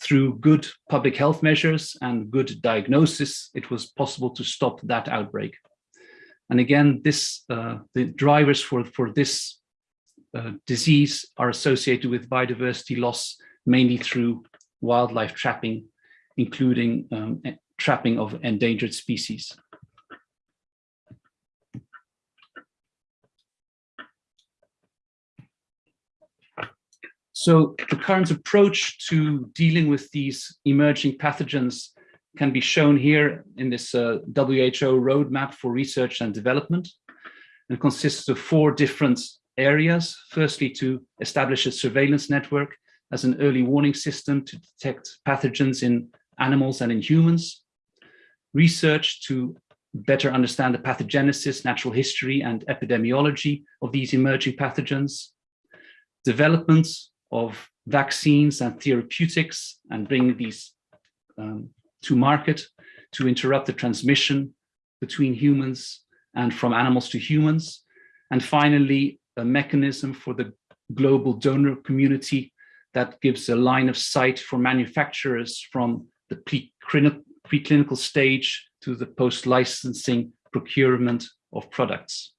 Through good public health measures and good diagnosis, it was possible to stop that outbreak. And again, this uh, the drivers for, for this uh, disease are associated with biodiversity loss, mainly through wildlife trapping, including um, trapping of endangered species. So the current approach to dealing with these emerging pathogens can be shown here in this uh, WHO roadmap for research and development and consists of four different areas. Firstly, to establish a surveillance network as an early warning system to detect pathogens in animals and in humans. Research to better understand the pathogenesis, natural history, and epidemiology of these emerging pathogens. Development of vaccines and therapeutics and bring these um, to market to interrupt the transmission between humans and from animals to humans. And finally, a mechanism for the global donor community that gives a line of sight for manufacturers from the preclinical stage to the post-licensing procurement of products.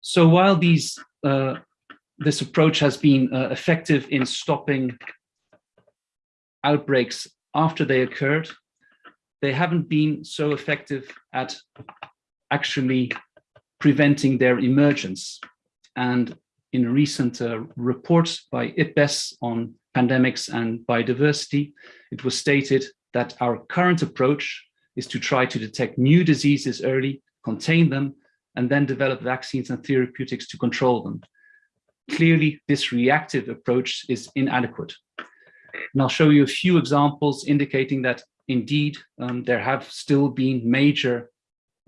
So while these uh, this approach has been uh, effective in stopping outbreaks after they occurred, they haven't been so effective at actually preventing their emergence. And in a recent uh, report by IPBES on pandemics and biodiversity, it was stated that our current approach is to try to detect new diseases early, contain them, and then develop vaccines and therapeutics to control them. Clearly, this reactive approach is inadequate. And I'll show you a few examples indicating that indeed um, there have still been major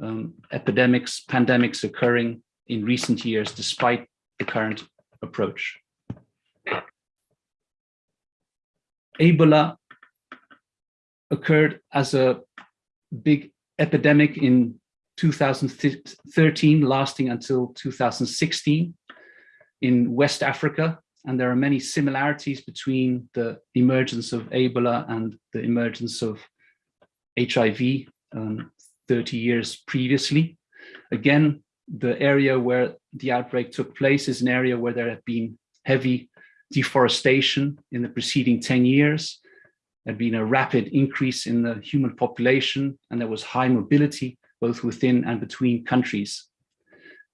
um, epidemics, pandemics occurring in recent years, despite the current approach. Ebola occurred as a big epidemic in 2013, lasting until 2016 in West Africa. And there are many similarities between the emergence of Ebola and the emergence of HIV um, 30 years previously. Again, the area where the outbreak took place is an area where there had been heavy deforestation in the preceding 10 years. There had been a rapid increase in the human population and there was high mobility both within and between countries,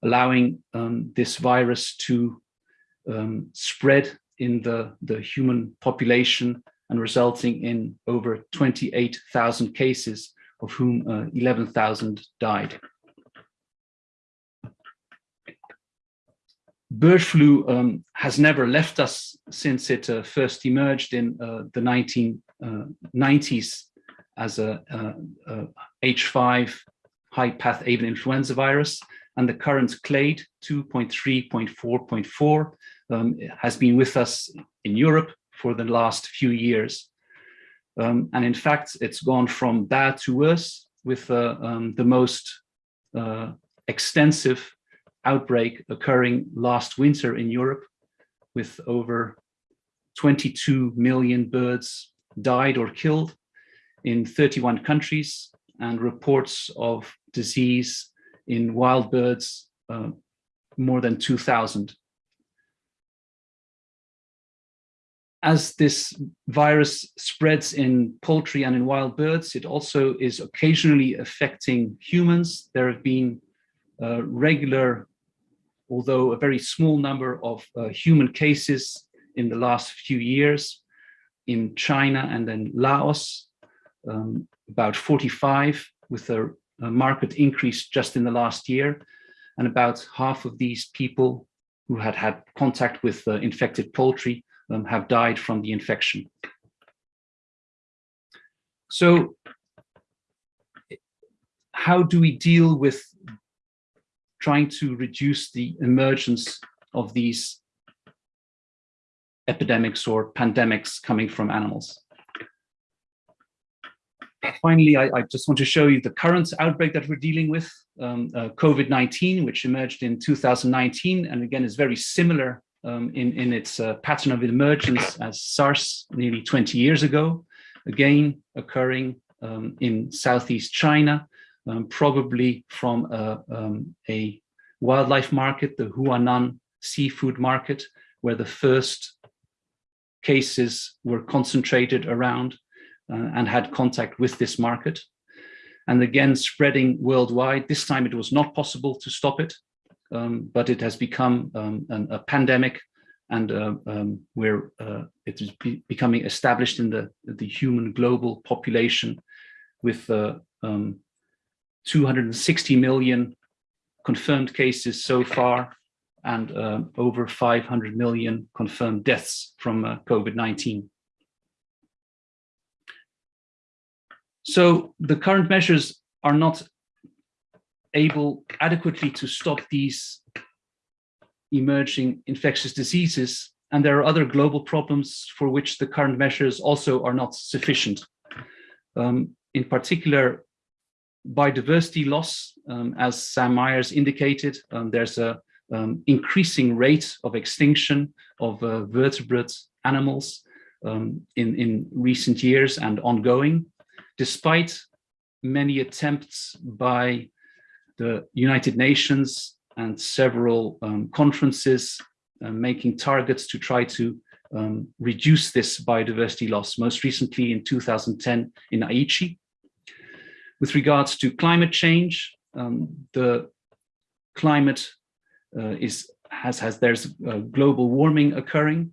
allowing um, this virus to um, spread in the, the human population and resulting in over 28,000 cases, of whom uh, 11,000 died. Bird flu um, has never left us since it uh, first emerged in uh, the 1990s uh, as a, a H5 high path avian influenza virus, and the current clade 2.3.4.4 um, has been with us in Europe for the last few years. Um, and in fact, it's gone from bad to worse with uh, um, the most uh, extensive outbreak occurring last winter in Europe with over 22 million birds died or killed in 31 countries and reports of disease in wild birds uh, more than 2000 as this virus spreads in poultry and in wild birds, it also is occasionally affecting humans. There have been uh, regular, although a very small number of uh, human cases in the last few years in China and then Laos, um, about 45 with a, a market increase just in the last year. And about half of these people who had had contact with uh, infected poultry um, have died from the infection. So how do we deal with trying to reduce the emergence of these epidemics or pandemics coming from animals? Finally, I, I, just want to show you the current outbreak that we're dealing with, um, uh, COVID-19, which emerged in 2019, and again is very similar um, in, in its uh, pattern of emergence as SARS nearly 20 years ago, again occurring um, in Southeast China, um, probably from a, um, a, wildlife market, the Huanan seafood market, where the first cases were concentrated around uh, and had contact with this market. And again, spreading worldwide. This time it was not possible to stop it um, but it has become um, an, a pandemic and uh, um, where uh, it is be becoming established in the, the human global population with uh, um, 260 million confirmed cases so far and uh, over 500 million confirmed deaths from uh, COVID-19. So the current measures are not able adequately to stop these emerging infectious diseases. And there are other global problems for which the current measures also are not sufficient. Um, in particular, biodiversity loss, um, as Sam Myers indicated, um, there's a um, increasing rate of extinction of uh, vertebrate animals um, in, in recent years and ongoing, despite many attempts by the United Nations and several um, conferences uh, making targets to try to um, reduce this biodiversity loss, most recently in 2010 in Aichi. With regards to climate change, um, the climate uh, is has has there's global warming occurring.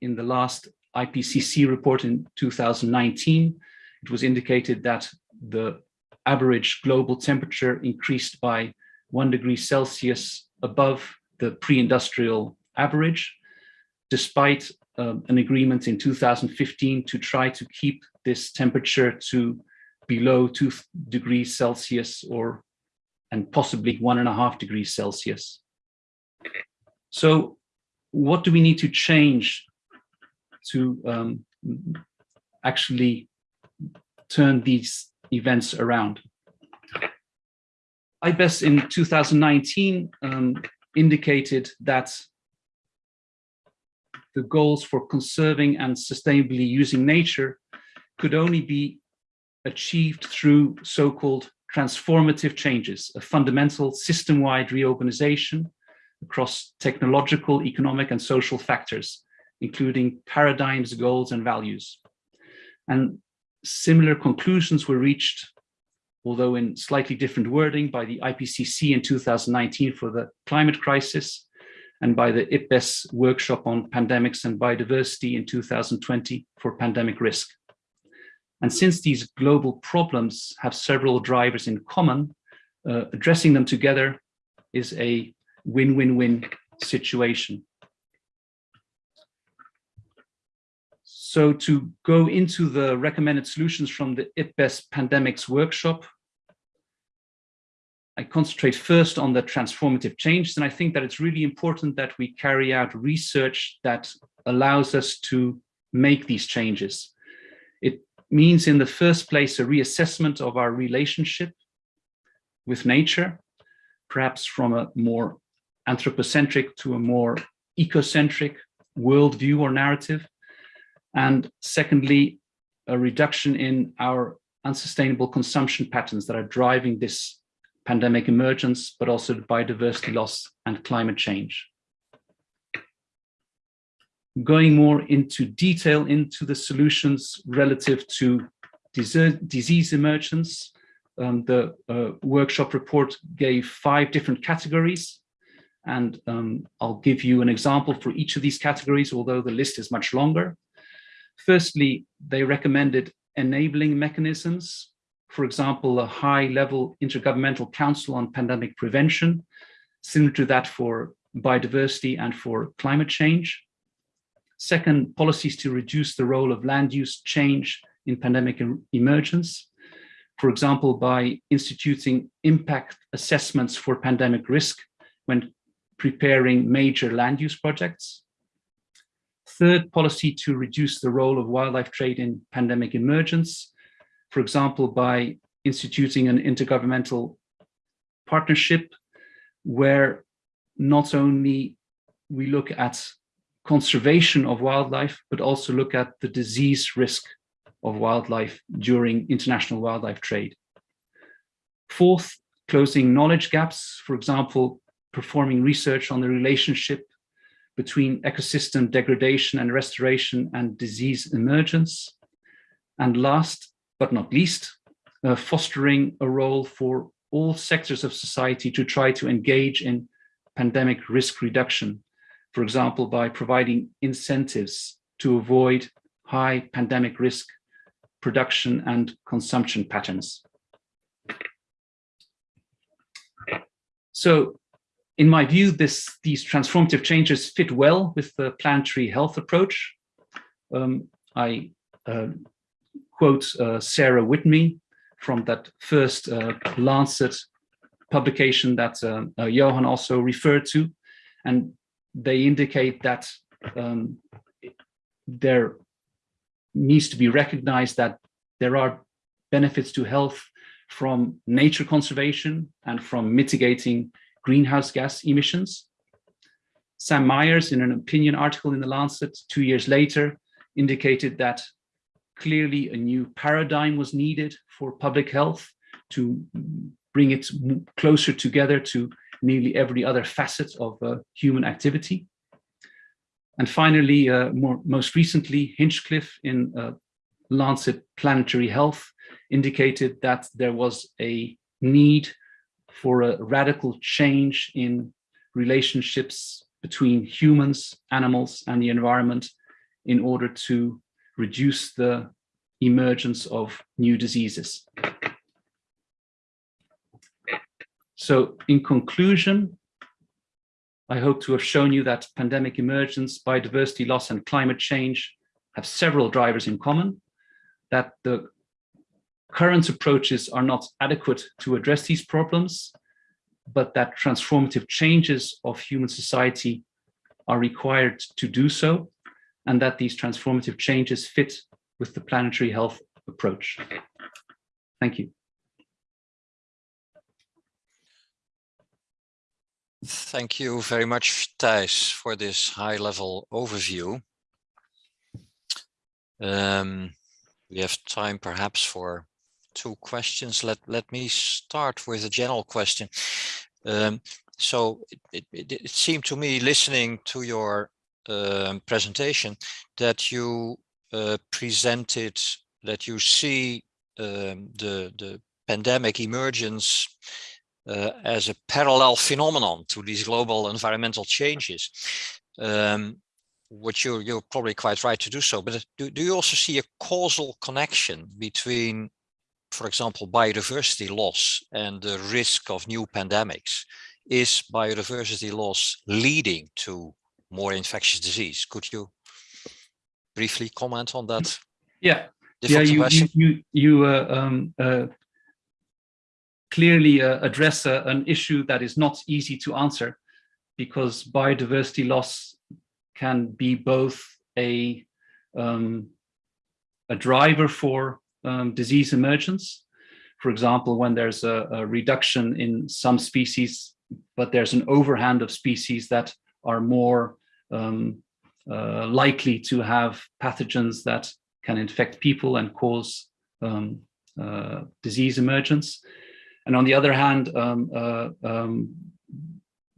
In the last IPCC report in 2019, it was indicated that the average global temperature increased by one degree Celsius above the pre-industrial average, despite um, an agreement in 2015 to try to keep this temperature to below two degrees Celsius or and possibly one and a half degrees Celsius. So what do we need to change to um, actually turn these events around? IPBES in 2019 um, indicated that the goals for conserving and sustainably using nature could only be achieved through so-called transformative changes, a fundamental system-wide reorganization across technological, economic, and social factors, including paradigms, goals, and values. And similar conclusions were reached, although in slightly different wording, by the IPCC in 2019 for the climate crisis, and by the IPBES workshop on pandemics and biodiversity in 2020 for pandemic risk. And since these global problems have several drivers in common, uh, addressing them together is a win-win-win situation. So to go into the recommended solutions from the IPBES pandemics workshop, I concentrate first on the transformative change, and I think that it's really important that we carry out research that allows us to make these changes. It means in the first place a reassessment of our relationship with nature, perhaps from a more anthropocentric to a more ecocentric worldview or narrative. And secondly, a reduction in our unsustainable consumption patterns that are driving this pandemic emergence, but also biodiversity loss and climate change. Going more into detail into the solutions relative to disease emergence, um, the uh, workshop report gave five different categories. And um, I'll give you an example for each of these categories, although the list is much longer. Firstly, they recommended enabling mechanisms for example, a high-level intergovernmental council on pandemic prevention, similar to that for biodiversity and for climate change. Second, policies to reduce the role of land use change in pandemic emergence, for example, by instituting impact assessments for pandemic risk when preparing major land use projects. Third, policy to reduce the role of wildlife trade in pandemic emergence, for example, by instituting an intergovernmental partnership where not only we look at conservation of wildlife, but also look at the disease risk of wildlife during international wildlife trade. Fourth, closing knowledge gaps, for example, performing research on the relationship between ecosystem degradation and restoration and disease emergence. And last, but not least, uh, fostering a role for all sectors of society to try to engage in pandemic risk reduction, for example, by providing incentives to avoid high pandemic risk production and consumption patterns. So in my view, this, these transformative changes fit well with the planetary health approach. Um, I uh, quote uh, Sarah Whitmee from that first uh, Lancet publication that uh, uh, Johan also referred to. And they indicate that um, there needs to be recognized that there are benefits to health from nature conservation and from mitigating greenhouse gas emissions. Sam Myers, in an opinion article in The Lancet two years later, indicated that clearly a new paradigm was needed for public health to bring it closer together to nearly every other facet of uh, human activity. And finally, uh, more, most recently, Hinchcliffe in uh, Lancet Planetary Health indicated that there was a need for a radical change in relationships between humans, animals, and the environment in order to reduce the emergence of new diseases. So in conclusion, I hope to have shown you that pandemic emergence, biodiversity loss and climate change have several drivers in common, that the current approaches are not adequate to address these problems, but that transformative changes of human society are required to do so, and that these transformative changes fit with the planetary health approach. Thank you. Thank you very much, Thijs, for this high-level overview. Um, we have time perhaps for two questions. Let, let me start with a general question. Um, so it, it, it, seemed to me listening to your um, presentation that you uh, presented that you see um, the, the pandemic emergence uh, as a parallel phenomenon to these global environmental changes. Um, which you're, you're probably quite right to do so, but do, do you also see a causal connection between for example, biodiversity loss and the risk of new pandemics, is biodiversity loss leading to more infectious disease? Could you briefly comment on that? Yeah, yeah, you, you, you, you uh, um, uh, clearly uh, address uh, an issue that is not easy to answer because biodiversity loss can be both a um, a driver for um, disease emergence. For example, when there's a, a, reduction in some species, but there's an overhand of species that are more um, uh, likely to have pathogens that can infect people and cause um, uh, disease emergence. And on the other hand, um, uh, um,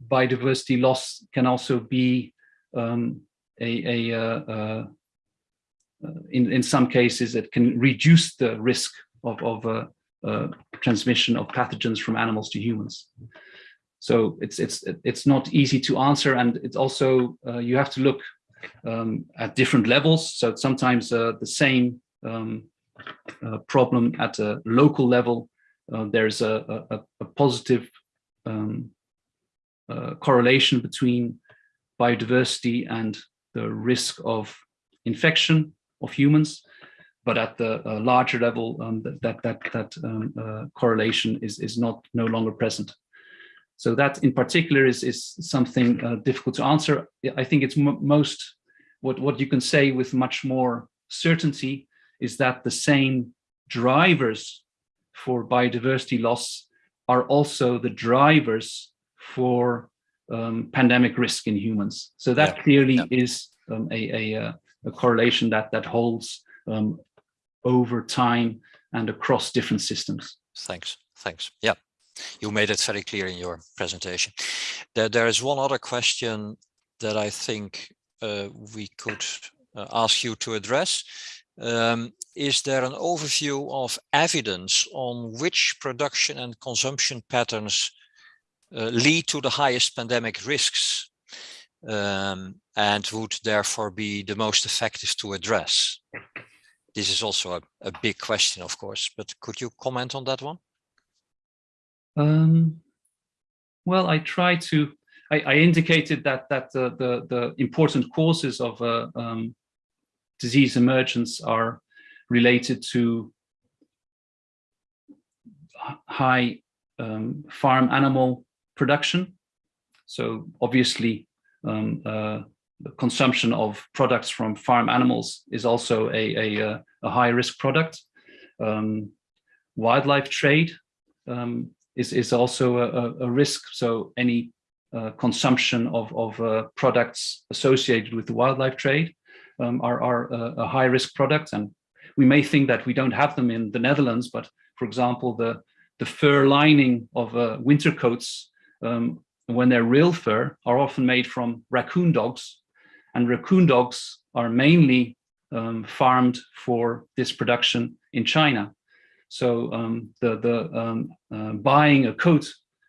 biodiversity loss can also be um, a, a, uh, uh, uh, in, in some cases, it can reduce the risk of, of uh, uh, transmission of pathogens from animals to humans. So it's it's it's not easy to answer, and it's also uh, you have to look um, at different levels. So sometimes uh, the same um, uh, problem at a local level, there's a, a, a positive um, correlation between biodiversity and the risk of infection of humans, but at the uh, larger level, um, that that that um, uh, correlation is is not no longer present. So that in particular is is something uh, difficult to answer. I think it's most what what you can say with much more certainty is that the same drivers for biodiversity loss are also the drivers for um, pandemic risk in humans. So that yeah. clearly yeah. is um, a, a, uh, a correlation that that holds um, over time and across different systems. Thanks. Thanks. Yeah, you made it very clear in your presentation. There, there is one other question that I think uh, we could uh, ask you to address. Um, is there an overview of evidence on which production and consumption patterns uh, lead to the highest pandemic risks um, and would therefore be the most effective to address? This is also a, a big question, of course, but could you comment on that one? Um, well, I try to, I, I indicated that that the, the, the important causes of uh, um, disease emergence are related to high um, farm animal production. So obviously um, uh, consumption of products from farm animals is also a, a, uh, a high risk product. Um, wildlife trade um, is, is also a, a- risk. So any uh, consumption of, of uh, products associated with the wildlife trade um, are, are a, a high risk product. And we may think that we don't have them in the Netherlands, but for example, the, the fur lining of uh, winter coats, um, when they're real fur, are often made from raccoon dogs. And raccoon dogs are mainly um, farmed for this production in China. So um, the, the um, uh, buying a coat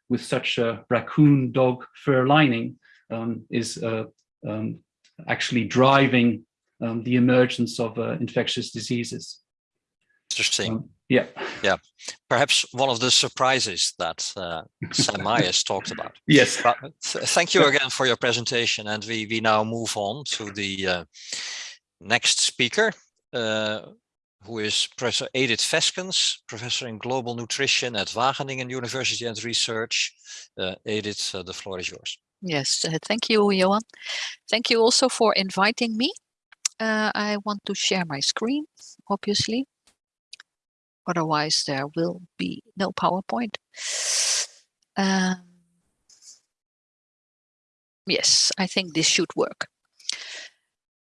with such a raccoon dog fur lining um, is uh, um, actually driving um, the emergence of uh, infectious diseases. Interesting. Um, yeah, Perhaps one of the surprises that uh, Sam (laughs) Myers talked about. yes. But th- thank you again for your presentation. And we, we now move on to the uh, next speaker, uh, who is Professor Edith Feskens, Professor in Global Nutrition at Wageningen University and Research. Uh, Edith, uh, the floor is yours. Yes, uh, thank you, Johan. Thank you also for inviting me. Uh, I want to share my screen, obviously. Otherwise, there will be no PowerPoint. Um, yes, I think this should work.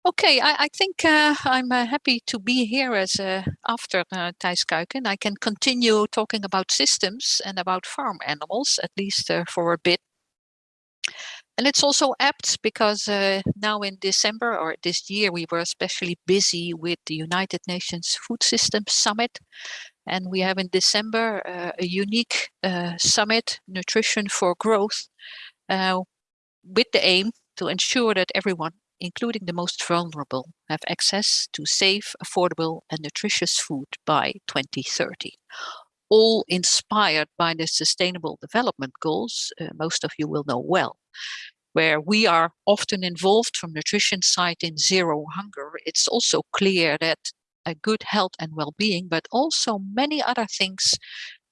Okay, I, I think uh, I'm uh, happy to be here as uh, after uh, Thijs Kuiken. I can continue talking about systems and about farm animals, at least uh, for a bit. And it's also apt because uh, now in December or this year, we were especially busy with the United Nations Food Systems Summit. And we have in December uh, a unique uh, summit, Nutrition for Growth, uh, with the aim to ensure that everyone, including the most vulnerable, have access to safe, affordable, and nutritious food by 2030 all inspired by the Sustainable Development Goals, uh, most of you will know well, where we are often involved from nutrition side in zero hunger. It's also clear that a good health and well-being, but also many other things,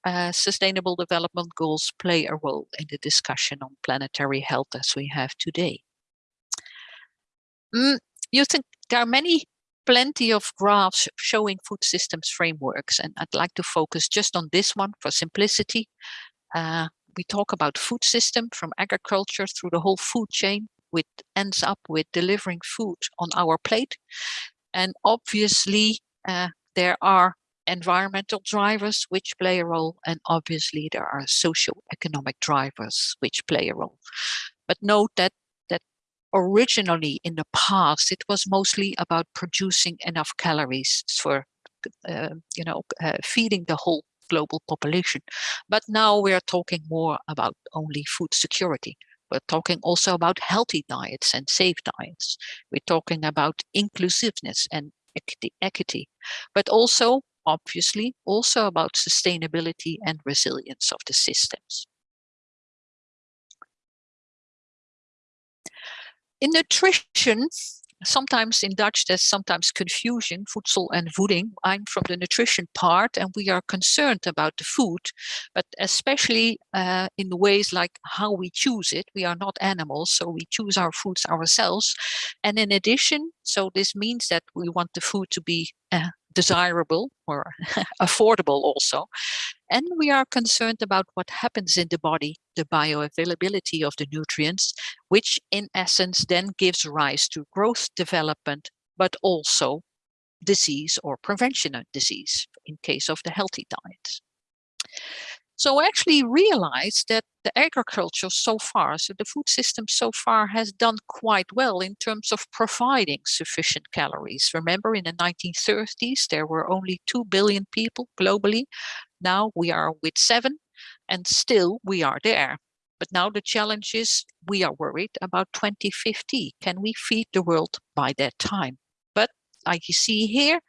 uh, Sustainable Development Goals play a role in the discussion on planetary health as we have today. Mm, you think there are many plenty of graphs showing food systems frameworks, and I'd like to focus just on this one for simplicity. Uh, we talk about food system from agriculture through the whole food chain, which ends up with delivering food on our plate. And obviously, uh, there are environmental drivers which play a role, and obviously there are socio-economic drivers which play a role. But note that originally in the past it was mostly about producing enough calories for uh, you know uh, feeding the whole global population. But now we are talking more about only food security. We're talking also about healthy diets and safe diets. We're talking about inclusiveness and equity, equity but also obviously also about sustainability and resilience of the systems nutrition, sometimes in Dutch there's sometimes confusion, voedsel and voeding. I'm from the nutrition part and we are concerned about the food, but especially uh, in the ways like how we choose it. We are not animals, so we choose our foods ourselves. And in addition, so this means that we want the food to be uh, desirable or (laughs) affordable also. And we are concerned about what happens in the body, the bioavailability of the nutrients, which in essence then gives rise to growth development, but also disease or prevention of disease in case of the healthy diet. So I actually realized that the agriculture so far, so the food system so far has done quite well in terms of providing sufficient calories. Remember in the 1930s, there were only 2 billion people globally. Now we are with seven and still we are there. But now the challenge is we are worried about 2050. Can we feed the world by that time? But like you see here,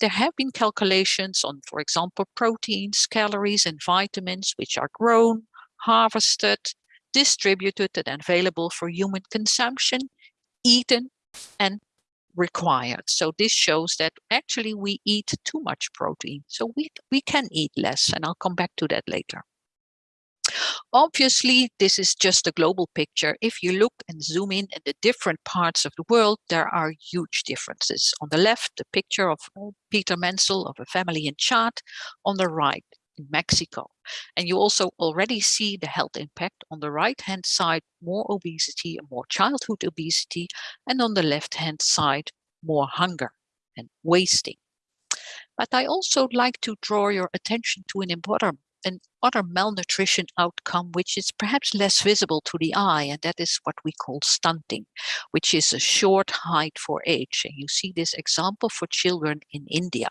there have been calculations on, for example, proteins, calories, and vitamins, which are grown, harvested, distributed, and available for human consumption, eaten, and required. So this shows that actually we eat too much protein. So we, we can eat less, and I'll come back to that later. Obviously, this is just a global picture. If you look and zoom in at the different parts of the world, there are huge differences. On the left, the picture of uh, Peter Menzel of a family in Chad. On the right, in Mexico. And you also already see the health impact on the right hand side, more obesity and more childhood obesity, and on the left hand side, more hunger and wasting. But I also like to draw your attention to an important an other malnutrition outcome, which is perhaps less visible to the eye, and that is what we call stunting, which is a short height for age. And you see this example for children in India.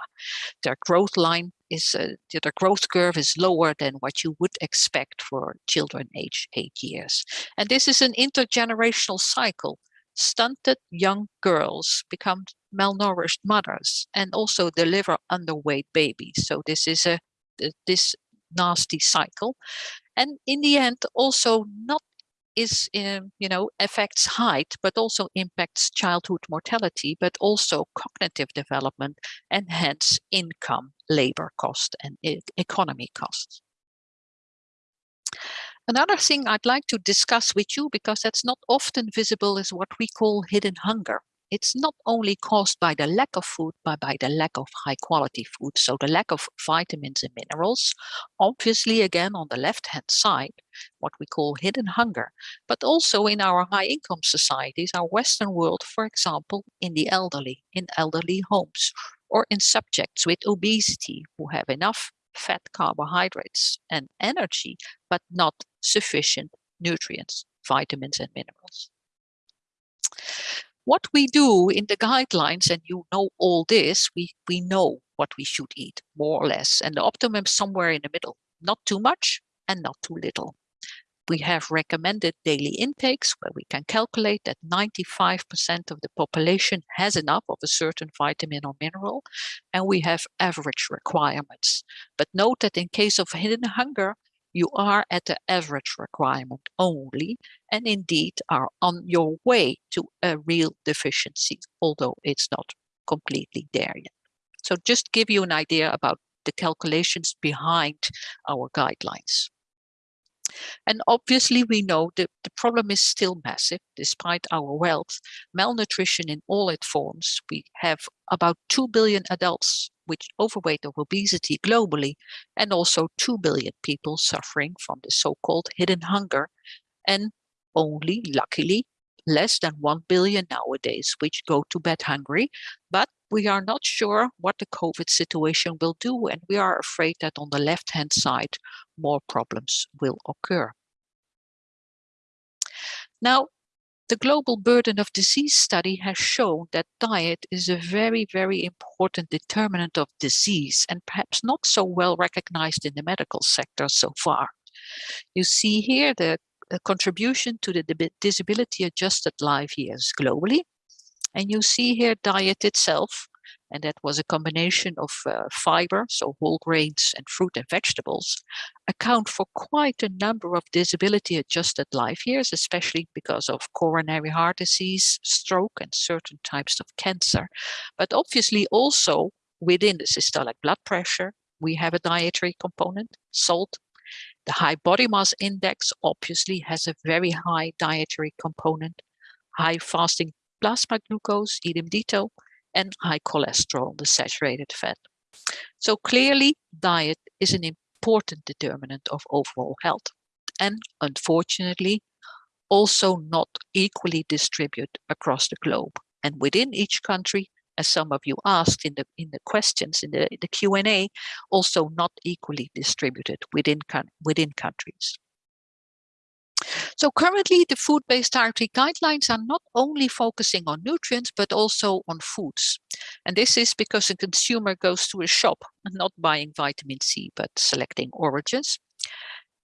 Their growth line is, uh, their growth curve is lower than what you would expect for children age eight years. And this is an intergenerational cycle. Stunted young girls become malnourished mothers and also deliver underweight babies. So this is a this nasty cycle. And in the end also not is um, you know affects height but also impacts childhood mortality but also cognitive development and hence income labor cost and economy costs. Another thing I'd like to discuss with you, because that's not often visible, is what we call hidden hunger it's not only caused by the lack of food, but by the lack of high quality food. So the lack of vitamins and minerals, obviously again on the left hand side, what we call hidden hunger, but also in our high income societies, our Western world, for example, in the elderly, in elderly homes, or in subjects with obesity who have enough fat, carbohydrates, and energy, but not sufficient nutrients, vitamins, and minerals what we do in the guidelines, and you know all this, we, we know what we should eat, more or less, and the optimum somewhere in the middle, not too much and not too little. We have recommended daily intakes where we can calculate that 95% of the population has enough of a certain vitamin or mineral, and we have average requirements. But note that in case of hidden hunger, you are at the average requirement only and indeed are on your way to a real deficiency, although it's not completely there yet. So just give you an idea about the calculations behind our guidelines. And obviously we know that the problem is still massive despite our wealth. Malnutrition in all its forms. We have about 2 billion adults with overweight or obesity globally, and also 2 billion people suffering from the so-called hidden hunger, and only, luckily, less than 1 billion nowadays, which go to bed hungry. But we are not sure what the COVID situation will do, and we are afraid that on the left-hand side, more problems will occur. Now, the Global Burden of Disease study has shown that diet is a very, very important determinant of disease and perhaps not so well recognized in the medical sector so far. You see here the contribution to the disability adjusted life years globally. And you see here diet itself and that was a combination of uh, fiber, so whole grains and fruit and vegetables, account for quite a number of disability adjusted life years, especially because of coronary heart disease, stroke, and certain types of cancer. But obviously also within the systolic blood pressure, we have a dietary component, salt. The high body mass index obviously has a very high dietary component, high fasting plasma glucose, idem dito, and high cholesterol, the saturated fat. So clearly diet is an important determinant of overall health and unfortunately also not equally distributed across the globe. And within each country, as some of you asked in the in the questions in the, the Q&A, also not equally distributed within, within countries. So currently the food-based dietary guidelines are not only focusing on nutrients, but also on foods. And this is because a consumer goes to a shop not buying vitamin C, but selecting oranges.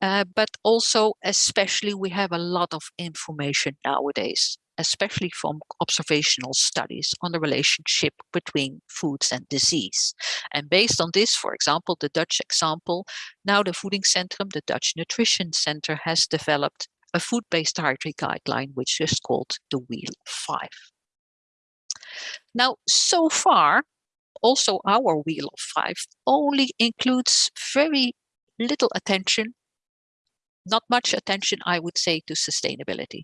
Uh, but also, especially, we have a lot of information nowadays, especially from observational studies on the relationship between foods and disease. And based on this, for example, the Dutch example, now the Voedingscentrum, the Dutch Nutrition Center has developed a food-based dietary guideline, which is called the Wheel 5. Now, so far, also our Wheel of Five only includes very little attention, not much attention, I would say, to sustainability.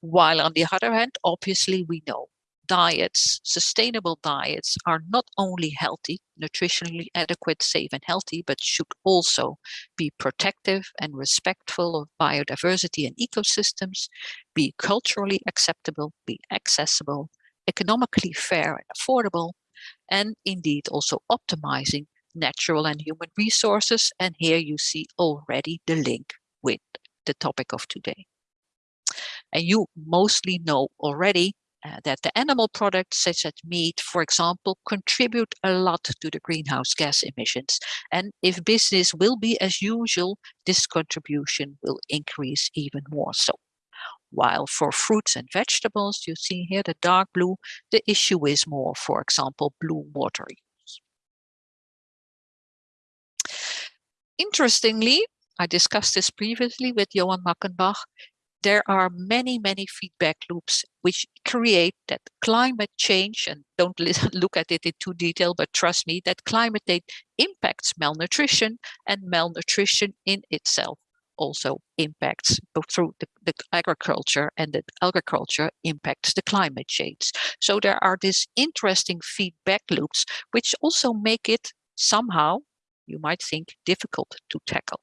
While on the other hand, obviously we know diets, sustainable diets, are not only healthy, nutritionally adequate, safe and healthy, but should also be protective and respectful of biodiversity and ecosystems, be culturally acceptable, be accessible, economically fair and affordable, and indeed also optimizing natural and human resources. And here you see already the link with the topic of today. And you mostly know already uh, that the animal products such as meat, for example, contribute a lot to the greenhouse gas emissions. And if business will be as usual, this contribution will increase even more so. While for fruits and vegetables, you see here the dark blue, the issue is more, for example, blue water use. Interestingly, I discussed this previously with Johan Mackenbach, there are many, many feedback loops which create that climate change, and don't (laughs) look at it in too detail, but trust me that climate change impacts malnutrition and malnutrition in itself also impacts both through the, the, agriculture and the agriculture impacts the climate change. So there are these interesting feedback loops, which also make it somehow, you might think, difficult to tackle.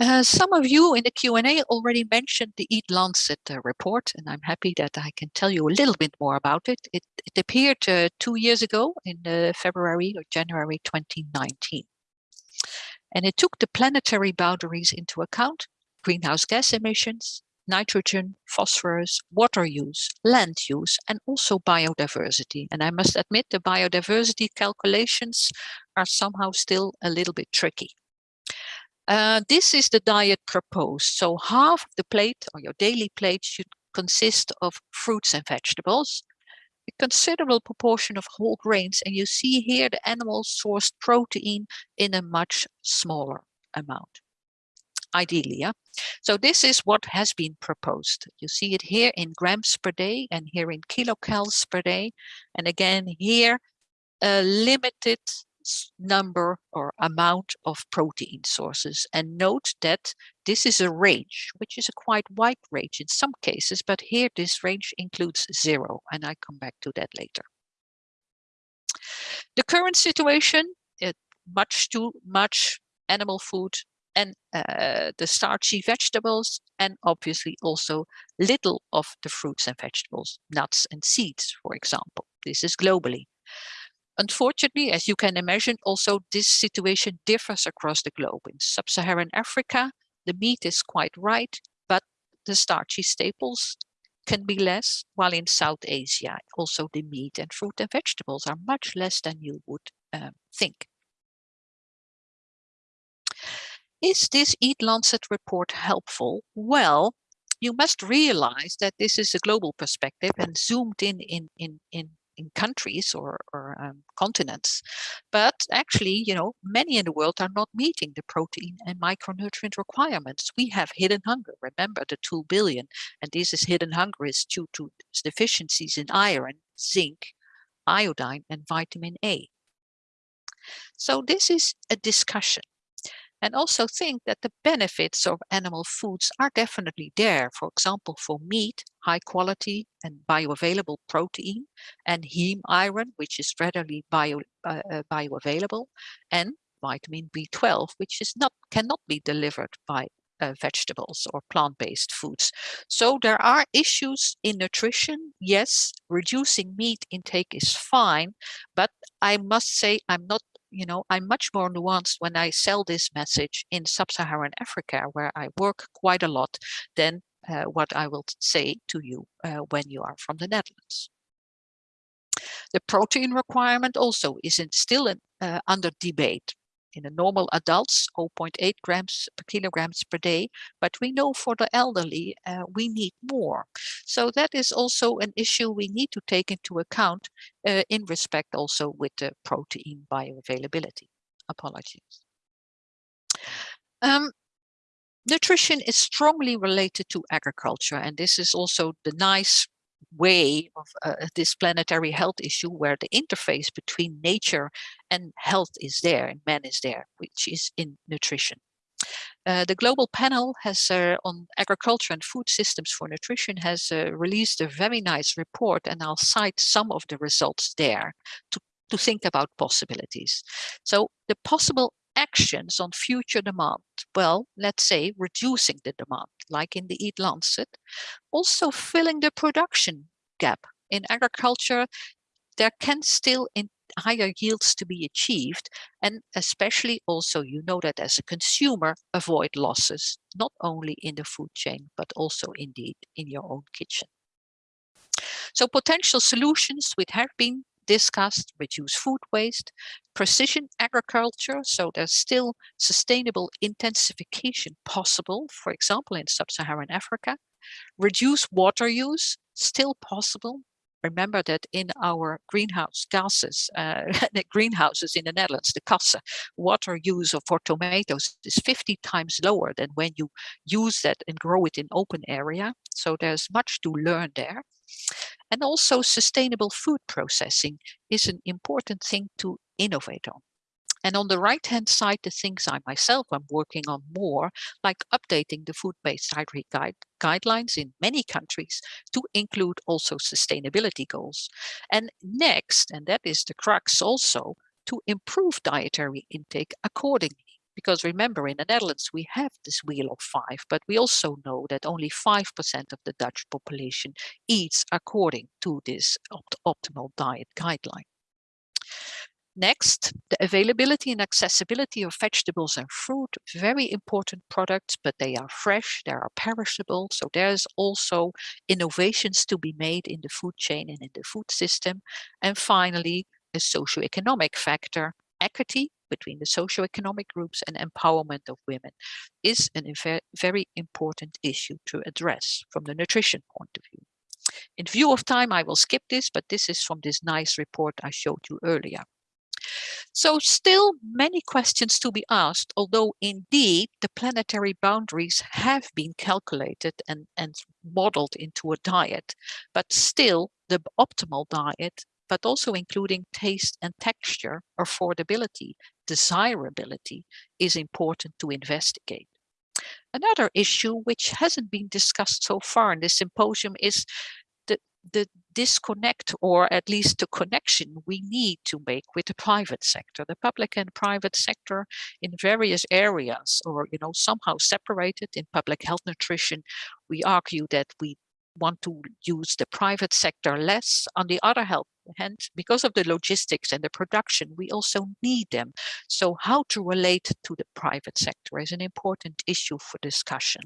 Uh, some of you in the Q&A already mentioned the Eat Lancet uh, report, and I'm happy that I can tell you a little bit more about it. It, it appeared uh, two years ago in uh, February or January 2019. And it took the planetary boundaries into account, greenhouse gas emissions, nitrogen, phosphorus, water use, land use, and also biodiversity. And I must admit the biodiversity calculations are somehow still a little bit tricky. Uh, this is the diet proposed. So half of the plate or your daily plate should consist of fruits and vegetables, a considerable proportion of whole grains, and you see here the animal sourced protein in a much smaller amount. Ideally, yeah. So this is what has been proposed. You see it here in grams per day and here in kilocalories per day. And again, here, a limited number or amount of protein sources. And note that this is a range, which is a quite wide range in some cases, but here this range includes zero, and I come back to that later. The current situation, it, much too much animal food and uh, the starchy vegetables, and obviously also little of the fruits and vegetables, nuts and seeds, for example. This is globally. Unfortunately, as you can imagine, also this situation differs across the globe. In sub-Saharan Africa, the meat is quite right, but the starchy staples can be less, while in South Asia, also the meat and fruit and vegetables are much less than you would um, think. Is this Eat Lancet report helpful? Well, you must realize that this is a global perspective and zoomed in in, in, in in countries or, or um, continents. But actually, you know, many in the world are not meeting the protein and micronutrient requirements. We have hidden hunger. Remember the 2 billion. And this is hidden hunger is due to deficiencies in iron, zinc, iodine, and vitamin A. So this is a discussion and also think that the benefits of animal foods are definitely there. For example, for meat, high quality and bioavailable protein and heme iron, which is readily bio, uh, uh bioavailable, and vitamin B12, which is not cannot be delivered by uh, vegetables or plant-based foods. So there are issues in nutrition. Yes, reducing meat intake is fine, but I must say I'm not you know, I'm much more nuanced when I sell this message in sub-Saharan Africa, where I work quite a lot, than uh, what I will say to you uh, when you are from the Netherlands. The protein requirement also is in, still uh, under debate in the normal adults 0.8 grams per kilograms per day but we know for the elderly uh, we need more. So that is also an issue we need to take into account uh, in respect also with the protein bioavailability. Apologies. Um, nutrition is strongly related to agriculture and this is also the nice way of uh, this planetary health issue where the interface between nature and health is there and man is there, which is in nutrition. Uh, the global panel has uh, on agriculture and food systems for nutrition has uh, released a very nice report and I'll cite some of the results there to, to think about possibilities. So the possible actions on future demand, well, let's say reducing the demand, like in the Eat Lancet, also filling the production gap. In agriculture, there can still in higher yields to be achieved and especially also you know that as a consumer avoid losses not only in the food chain but also indeed in your own kitchen. So potential solutions which have been discussed reduce food waste precision agriculture so there's still sustainable intensification possible for example in sub-saharan africa reduce water use still possible remember that in our greenhouse gases, uh, (laughs) greenhouses in the Netherlands, the Kassen, water use of for tomatoes is 50 times lower than when you use that and grow it in open area. So there's much to learn there. And also sustainable food processing is an important thing to innovate on. And on the right hand side, the things I myself am working on more, like updating the food-based dietary guide, guidelines in many countries to include also sustainability goals. And next, and that is the crux also, to improve dietary intake accordingly. Because remember, in the Netherlands, we have this wheel of five, but we also know that only 5% of the Dutch population eats according to this opt optimal diet guideline. Next, the availability and accessibility of vegetables and fruit, very important products, but they are fresh, they are perishable. So there's also innovations to be made in the food chain and in the food system. And finally, a socioeconomic factor, equity between the socioeconomic groups and empowerment of women is a very important issue to address from the nutrition point of view. In view of time, I will skip this, but this is from this nice report I showed you earlier. So still many questions to be asked, although indeed the planetary boundaries have been calculated and, and modeled into a diet, but still the optimal diet, but also including taste and texture, affordability, desirability is important to investigate. Another issue which hasn't been discussed so far in this symposium is the, the disconnect or at least the connection we need to make with the private sector the public and private sector in various areas or you know somehow separated in public health nutrition we argue that we want to use the private sector less. On the other hand because of the logistics and the production we also need them. So how to relate to the private sector is an important issue for discussion.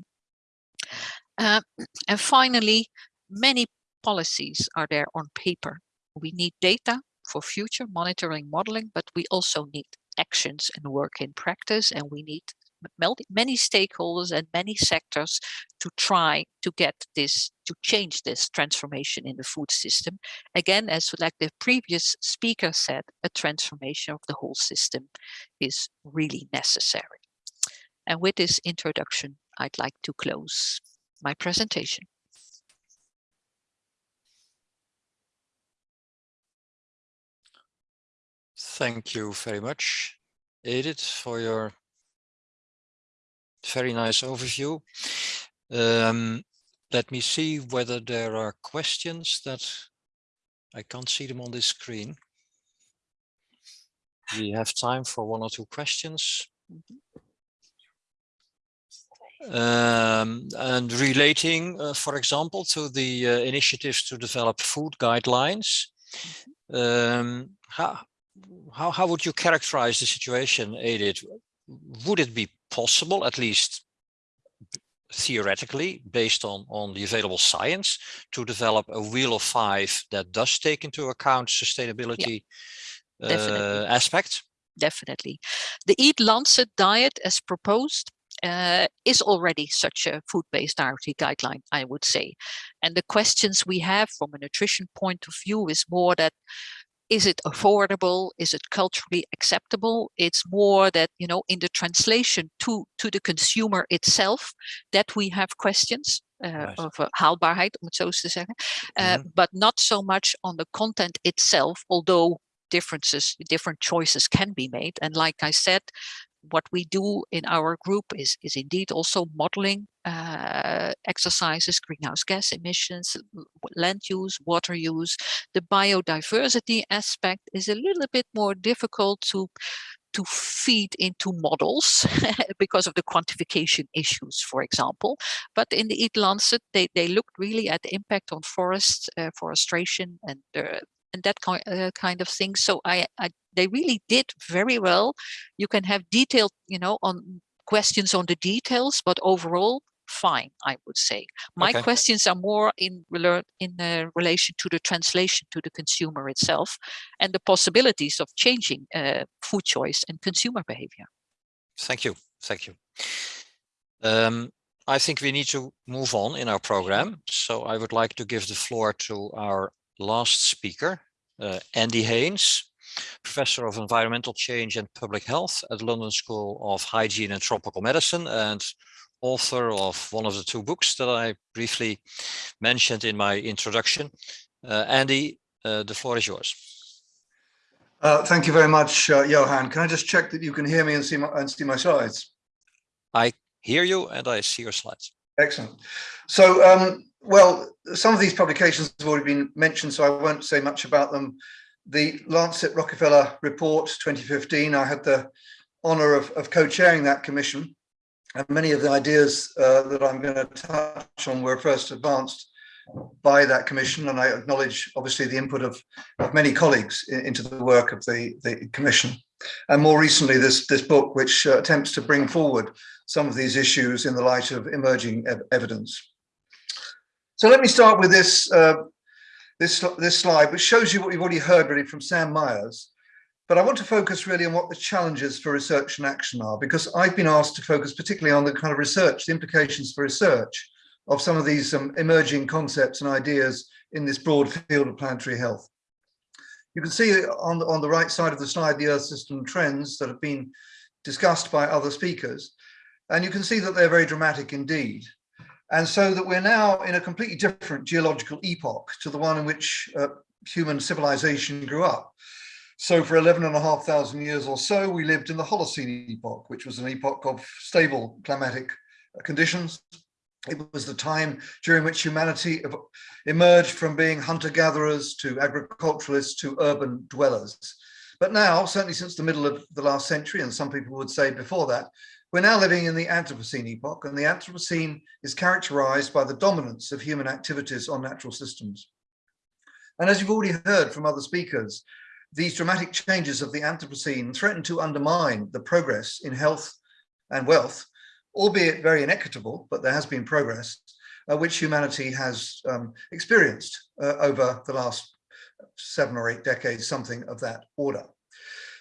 Uh, and finally many policies are there on paper. We need data for future monitoring modeling, but we also need actions and work in practice and we need many stakeholders and many sectors to try to get this to change this transformation in the food system. Again as like the previous speaker said a transformation of the whole system is really necessary. And with this introduction i'd like to close my presentation. Thank you very much, Edith, for your very nice overview. Um, let me see whether there are questions that I can't see them on this screen. We have time for one or two questions. Um, and relating, uh, for example, to the uh, initiatives to develop food guidelines, um, how, how, how would you characterize the situation, Edith? Would it be possible, at least theoretically, based on, on the available science, to develop a wheel of five that does take into account sustainability yeah, uh, aspects? Definitely. The Eat Lancet diet as proposed uh, is already such a food-based dietary guideline, I would say. And the questions we have from a nutrition point of view is more that is it affordable? Is it culturally acceptable? It's more that you know in the translation to to the consumer itself that we have questions uh, of uh, haalbaarheid om het zo te zeggen. Uh, mm -hmm. but not so much on the content itself although differences different choices can be made. And like i said what we do in our group is, is indeed also modeling uh, exercises, greenhouse gas emissions, land use, water use. The biodiversity aspect is a little bit more difficult to to feed into models (laughs) because of the quantification issues, for example. But in the Eat Lancet, they, they looked really at the impact on forests, uh, forestation, and uh, and that kind uh, kind of thing. So I, I they really did very well. You can have detailed, you know, on questions on the details, but overall fine, I would say. My Okay. questions are more in in uh, relation to the translation to the consumer itself and the possibilities of changing uh, food choice and consumer behavior. Thank you. Thank you. Um, I think we need to move on in our program. So I would like to give the floor to our last speaker, uh, Andy Haines, Professor of Environmental Change and Public Health at London School of Hygiene and Tropical Medicine and author of one of the two books that I briefly mentioned in my introduction. Uh, Andy, uh, the floor is yours. Uh, thank you very much, uh, Johan. Can I just check that you can hear me and see my, and see my slides? I hear you and I see your slides. Excellent. So, um, well, some of these publications have already been mentioned, so I won't say much about them. The Lancet Rockefeller Report 2015, I had the honor of, of co-chairing that commission. And many of the ideas uh, that I'm going to touch on were first advanced by that commission. And I acknowledge, obviously, the input of, of many colleagues in, into the work of the, the commission. And more recently, this, this book, which uh, attempts to bring forward some of these issues in the light of emerging ev evidence. So let me start with this, uh, this, this slide, which shows you what you've already heard really from Sam Myers. But I want to focus really on what the challenges for research and action are, because I've been asked to focus particularly on the kind of research, the implications for research of some of these um, emerging concepts and ideas in this broad field of planetary health. You can see on the, on the right side of the slide the Earth system trends that have been discussed by other speakers. And you can see that they're very dramatic indeed. And so that we're now in a completely different geological epoch to the one in which uh, human civilization grew up. So for 11 and a half thousand years or so, we lived in the Holocene epoch, which was an epoch of stable climatic conditions. It was the time during which humanity emerged from being hunter-gatherers to agriculturalists to urban dwellers. But now, certainly since the middle of the last century, and some people would say before that, we're now living in the Anthropocene epoch, and the Anthropocene is characterized by the dominance of human activities on natural systems. And as you've already heard from other speakers, these dramatic changes of the Anthropocene threaten to undermine the progress in health and wealth, albeit very inequitable, but there has been progress, uh, which humanity has um, experienced uh, over the last seven or eight decades, something of that order.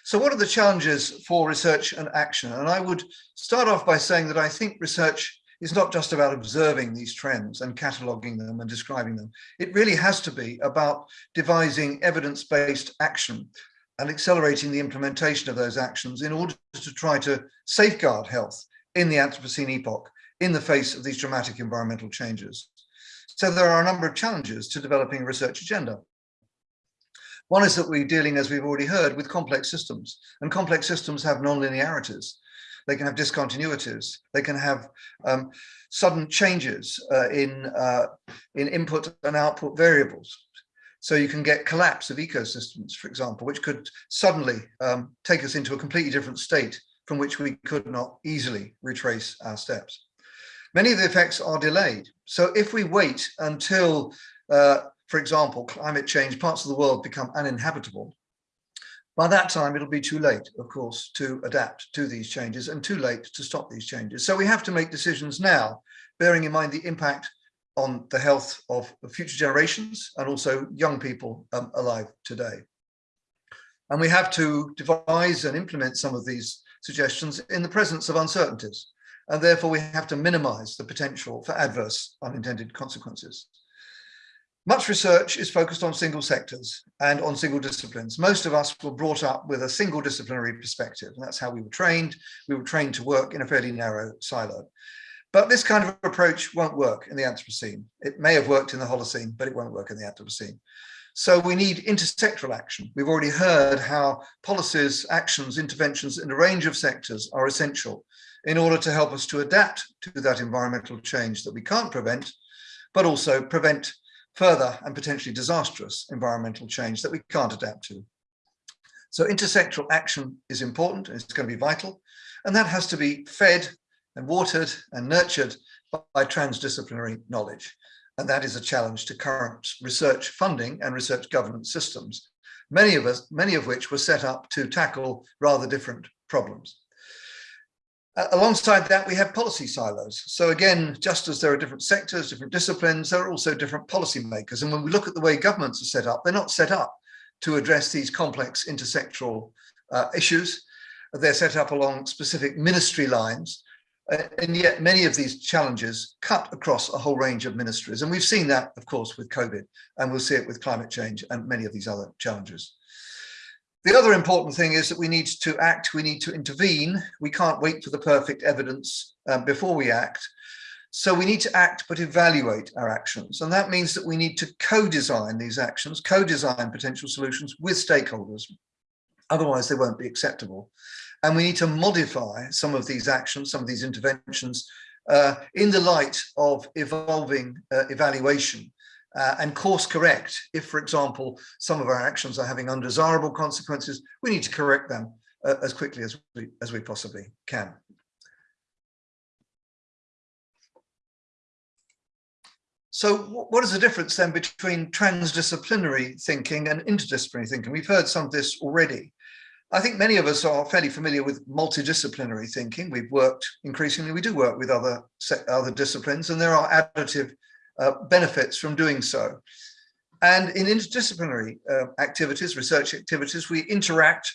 So what are the challenges for research and action? And I would start off by saying that I think research is not just about observing these trends and cataloging them and describing them. It really has to be about devising evidence-based action and accelerating the implementation of those actions in order to try to safeguard health in the Anthropocene epoch in the face of these dramatic environmental changes. So there are a number of challenges to developing a research agenda. One is that we're dealing, as we've already heard, with complex systems and complex systems have nonlinearities. They can have discontinuities. They can have um, sudden changes uh, in, uh, in input and output variables. So you can get collapse of ecosystems, for example, which could suddenly um, take us into a completely different state from which we could not easily retrace our steps. Many of the effects are delayed. So if we wait until, uh, for example, climate change, parts of the world become uninhabitable, by that time, it'll be too late, of course, to adapt to these changes and too late to stop these changes. So we have to make decisions now, bearing in mind the impact on the health of future generations and also young people um, alive today. And we have to devise and implement some of these suggestions in the presence of uncertainties. And therefore we have to minimize the potential for adverse unintended consequences. Much research is focused on single sectors and on single disciplines. Most of us were brought up with a single disciplinary perspective, and that's how we were trained. We were trained to work in a fairly narrow silo. But this kind of approach won't work in the Anthropocene. It may have worked in the Holocene, but it won't work in the Anthropocene. So we need intersectoral action. We've already heard how policies, actions, interventions in a range of sectors are essential in order to help us to adapt to that environmental change that we can't prevent, but also prevent further and potentially disastrous environmental change that we can't adapt to. So intersectoral action is important, it's going to be vital, and that has to be fed and watered and nurtured by transdisciplinary knowledge. And that is a challenge to current research funding and research governance systems, many of us, many of which were set up to tackle rather different problems. Uh, alongside that, we have policy silos. So again, just as there are different sectors, different disciplines, there are also different policy makers. And when we look at the way governments are set up, they're not set up to address these complex intersectoral uh, issues. They're set up along specific ministry lines uh, and yet many of these challenges cut across a whole range of ministries. And we've seen that, of course, with COVID, and we'll see it with climate change and many of these other challenges. The other important thing is that we need to act, we need to intervene. We can't wait for the perfect evidence um, before we act. So we need to act, but evaluate our actions. And that means that we need to co-design these actions, co-design potential solutions with stakeholders. Otherwise, they won't be acceptable. And we need to modify some of these actions, some of these interventions uh, in the light of evolving uh, evaluation uh, and course correct. If, for example, some of our actions are having undesirable consequences, we need to correct them uh, as quickly as we, as we possibly can. So what is the difference then between transdisciplinary thinking and interdisciplinary thinking? We've heard some of this already. I think many of us are fairly familiar with multidisciplinary thinking. We've worked increasingly, we do work with other, other disciplines and there are additive uh, benefits from doing so. And in interdisciplinary uh, activities, research activities, we interact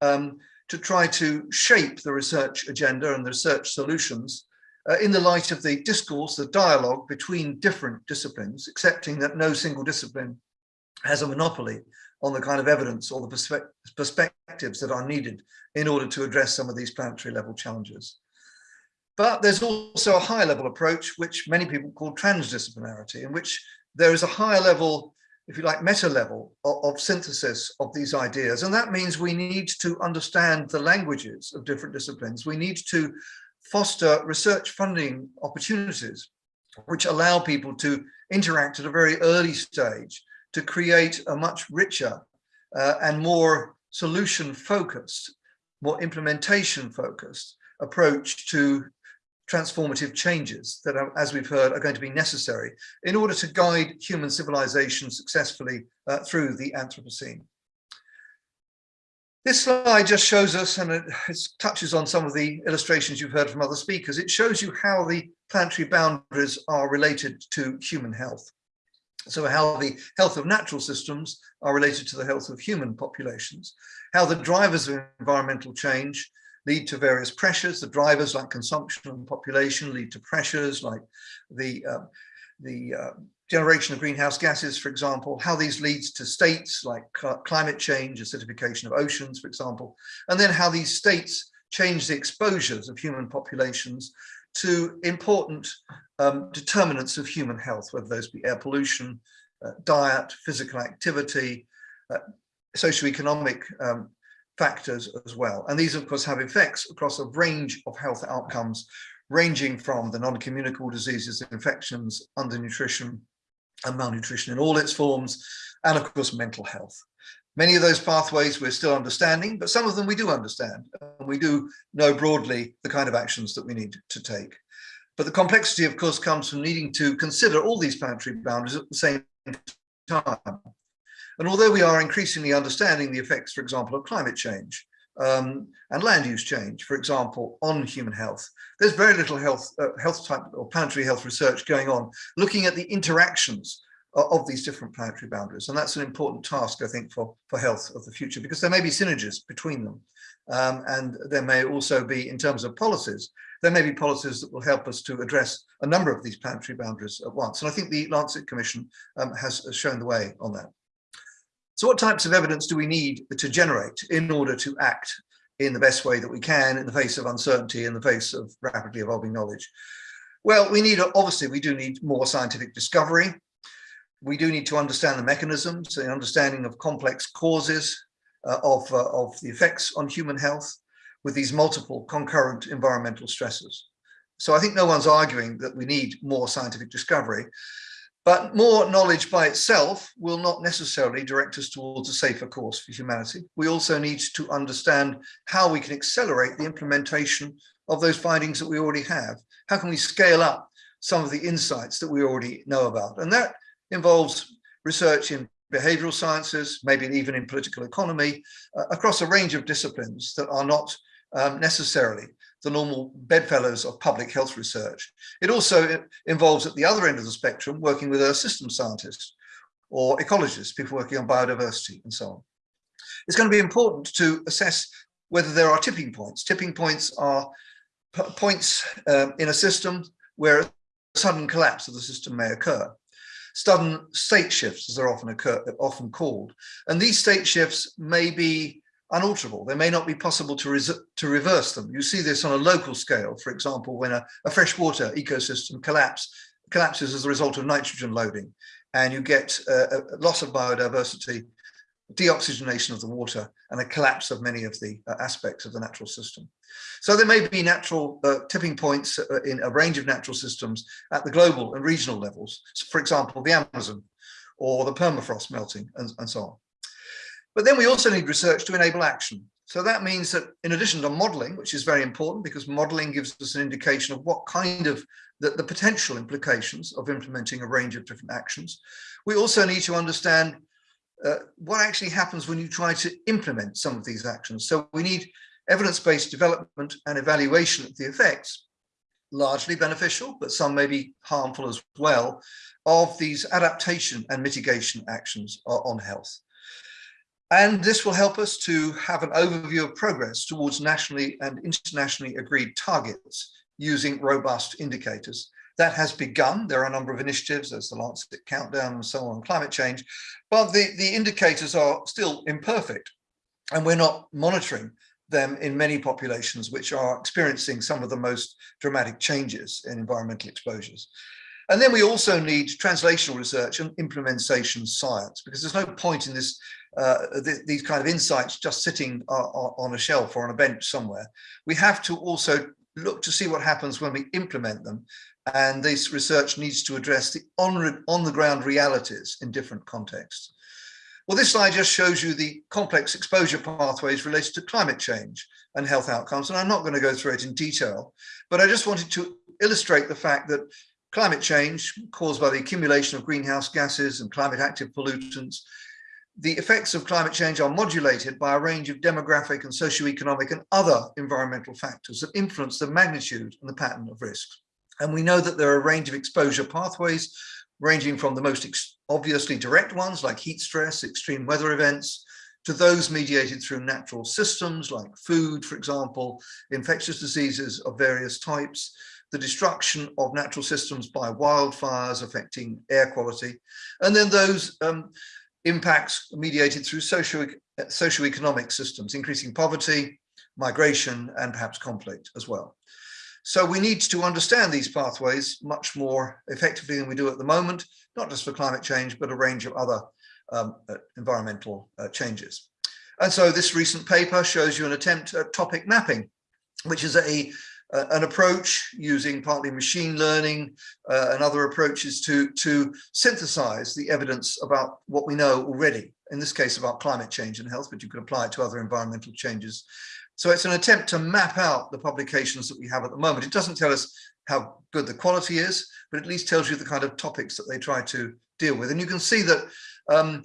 um, to try to shape the research agenda and the research solutions uh, in the light of the discourse, the dialogue between different disciplines, accepting that no single discipline has a monopoly on the kind of evidence or the perspe perspectives that are needed in order to address some of these planetary level challenges. But there's also a higher level approach, which many people call transdisciplinarity, in which there is a higher level, if you like, meta level of, of synthesis of these ideas. And that means we need to understand the languages of different disciplines. We need to foster research funding opportunities, which allow people to interact at a very early stage to create a much richer uh, and more solution focused, more implementation focused approach to transformative changes that are, as we've heard, are going to be necessary in order to guide human civilization successfully uh, through the Anthropocene. This slide just shows us, and it, it, touches on some of the illustrations you've heard from other speakers, it shows you how the planetary boundaries are related to human health. So how the health of natural systems are related to the health of human populations, how the drivers of environmental change lead to various pressures. The drivers like consumption and population lead to pressures like the, uh, the uh, generation of greenhouse gases, for example, how these leads to states like climate change, acidification of oceans, for example, and then how these states change the exposures of human populations to important um, determinants of human health, whether those be air pollution, uh, diet, physical activity, uh, socioeconomic um, factors as well. And these, of course, have effects across a range of health outcomes, ranging from the non-communicable diseases, infections, undernutrition, and malnutrition in all its forms, and of course, mental health. Many of those pathways we're still understanding, but some of them we do understand. And we do know broadly the kind of actions that we need to take. But the complexity, of course, comes from needing to consider all these planetary boundaries at the same time. And although we are increasingly understanding the effects, for example, of climate change um, and land use change, for example, on human health, there's very little health, uh, health type or planetary health research going on, looking at the interactions of these different planetary boundaries. And that's an important task, I think, for, for health of the future, because there may be synergies between them. Um, and there may also be, in terms of policies, there may be policies that will help us to address a number of these planetary boundaries at once. And I think the Lancet Commission um, has shown the way on that. So what types of evidence do we need to generate in order to act in the best way that we can in the face of uncertainty, in the face of rapidly evolving knowledge? Well, we need, obviously, we do need more scientific discovery. we do need to understand the mechanisms, the understanding of complex causes uh, of, uh, of the effects on human health with these multiple concurrent environmental stresses. So I think no one's arguing that we need more scientific discovery, but more knowledge by itself will not necessarily direct us towards a safer course for humanity. We also need to understand how we can accelerate the implementation of those findings that we already have. How can we scale up some of the insights that we already know about? And that involves research in behavioral sciences, maybe even in political economy, uh, across a range of disciplines that are not um, necessarily the normal bedfellows of public health research. It also involves at the other end of the spectrum, working with earth system scientists or ecologists, people working on biodiversity and so on. It's going to be important to assess whether there are tipping points. Tipping points are points um, in a system where a sudden collapse of the system may occur sudden state shifts, as they're often occur, often called. And these state shifts may be unalterable. They may not be possible to, to reverse them. You see this on a local scale, for example, when a, a freshwater ecosystem collapse, collapses as a result of nitrogen loading, and you get a loss of biodiversity deoxygenation of the water and a collapse of many of the uh, aspects of the natural system. So there may be natural uh, tipping points uh, in a range of natural systems at the global and regional levels, for example, the Amazon or the permafrost melting and, and so on. But then we also need research to enable action. So that means that in addition to modeling, which is very important because modeling gives us an indication of what kind of the, the potential implications of implementing a range of different actions, we also need to understand uh, what actually happens when you try to implement some of these actions. So we need evidence-based development and evaluation of the effects, largely beneficial, but some may be harmful as well, of these adaptation and mitigation actions on health. And this will help us to have an overview of progress towards nationally and internationally agreed targets using robust indicators that has begun. There are a number of initiatives, there's the Lancet Countdown and so on, climate change, but the, the indicators are still imperfect and we're not monitoring them in many populations which are experiencing some of the most dramatic changes in environmental exposures. And then we also need translational research and implementation science, because there's no point in this uh, th these kind of insights just sitting uh, on a shelf or on a bench somewhere. We have to also look to see what happens when we implement them and this research needs to address the on, on the ground realities in different contexts. Well, this slide just shows you the complex exposure pathways related to climate change and health outcomes, and I'm not going to go through it in detail, but I just wanted to illustrate the fact that climate change caused by the accumulation of greenhouse gases and climate active pollutants, the effects of climate change are modulated by a range of demographic and socioeconomic and other environmental factors that influence the magnitude and the pattern of risks. And we know that there are a range of exposure pathways, ranging from the most obviously direct ones like heat stress, extreme weather events, to those mediated through natural systems like food, for example, infectious diseases of various types, the destruction of natural systems by wildfires affecting air quality, and then those um, impacts mediated through socio socioeconomic systems, increasing poverty, migration, and perhaps conflict as well. So we need to understand these pathways much more effectively than we do at the moment, not just for climate change, but a range of other um, uh, environmental uh, changes. And so this recent paper shows you an attempt at topic mapping, which is a uh, an approach using partly machine learning uh, and other approaches to, to synthesize the evidence about what we know already, in this case about climate change and health, but you could apply it to other environmental changes so it's an attempt to map out the publications that we have at the moment. It doesn't tell us how good the quality is, but at least tells you the kind of topics that they try to deal with. And you can see that um,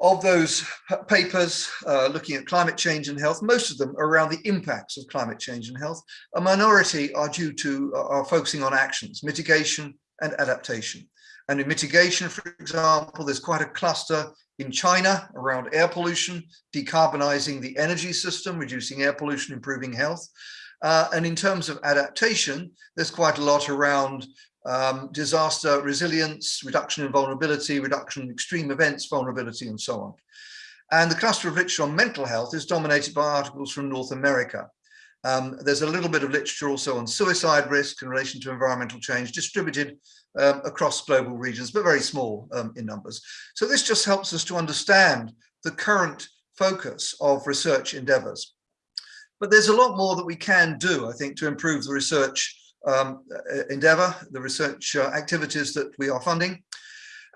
of those papers uh, looking at climate change and health, most of them are around the impacts of climate change and health. A minority are due to, uh, are focusing on actions, mitigation and adaptation. And in mitigation, for example, there's quite a cluster in China around air pollution, decarbonizing the energy system, reducing air pollution, improving health. Uh, and in terms of adaptation, there's quite a lot around um, disaster resilience, reduction in vulnerability, reduction in extreme events, vulnerability, and so on. And the cluster of literature on mental health is dominated by articles from North America. Um, there's a little bit of literature also on suicide risk in relation to environmental change distributed um, across global regions, but very small um, in numbers. So this just helps us to understand the current focus of research endeavors. But there's a lot more that we can do, I think, to improve the research um, endeavor, the research uh, activities that we are funding.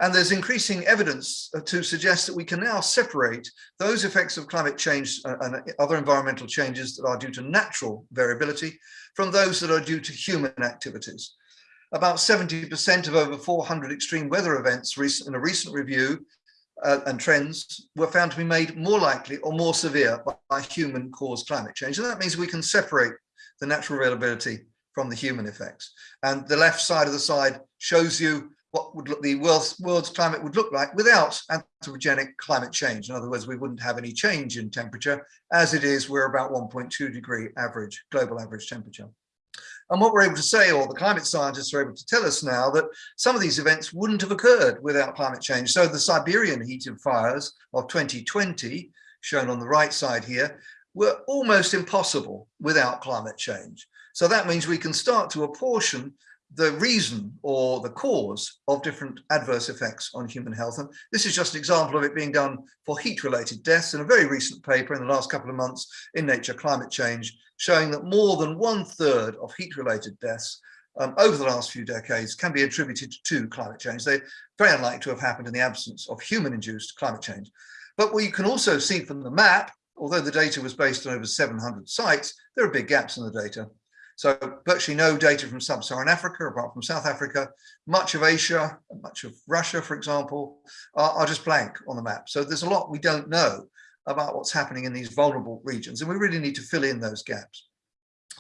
And there's increasing evidence uh, to suggest that we can now separate those effects of climate change uh, and other environmental changes that are due to natural variability from those that are due to human activities. About 70% of over 400 extreme weather events in a recent review uh, and trends were found to be made more likely or more severe by human caused climate change. And that means we can separate the natural variability from the human effects. And the left side of the slide shows you what would look the world's, world's climate would look like without anthropogenic climate change. In other words, we wouldn't have any change in temperature. As it is, we're about 1.2 degree average, global average temperature. And what we're able to say, or the climate scientists are able to tell us now, that some of these events wouldn't have occurred without climate change. So the Siberian heat and fires of 2020, shown on the right side here, were almost impossible without climate change. So that means we can start to apportion the reason or the cause of different adverse effects on human health. And this is just an example of it being done for heat-related deaths in a very recent paper in the last couple of months in Nature Climate Change, showing that more than one third of heat-related deaths um, over the last few decades can be attributed to climate change. They're very unlikely to have happened in the absence of human-induced climate change. But you can also see from the map, although the data was based on over 700 sites, there are big gaps in the data. So virtually no data from sub-Saharan Africa, apart from South Africa, much of Asia, much of Russia, for example, are, are just blank on the map. So there's a lot we don't know about what's happening in these vulnerable regions, and we really need to fill in those gaps.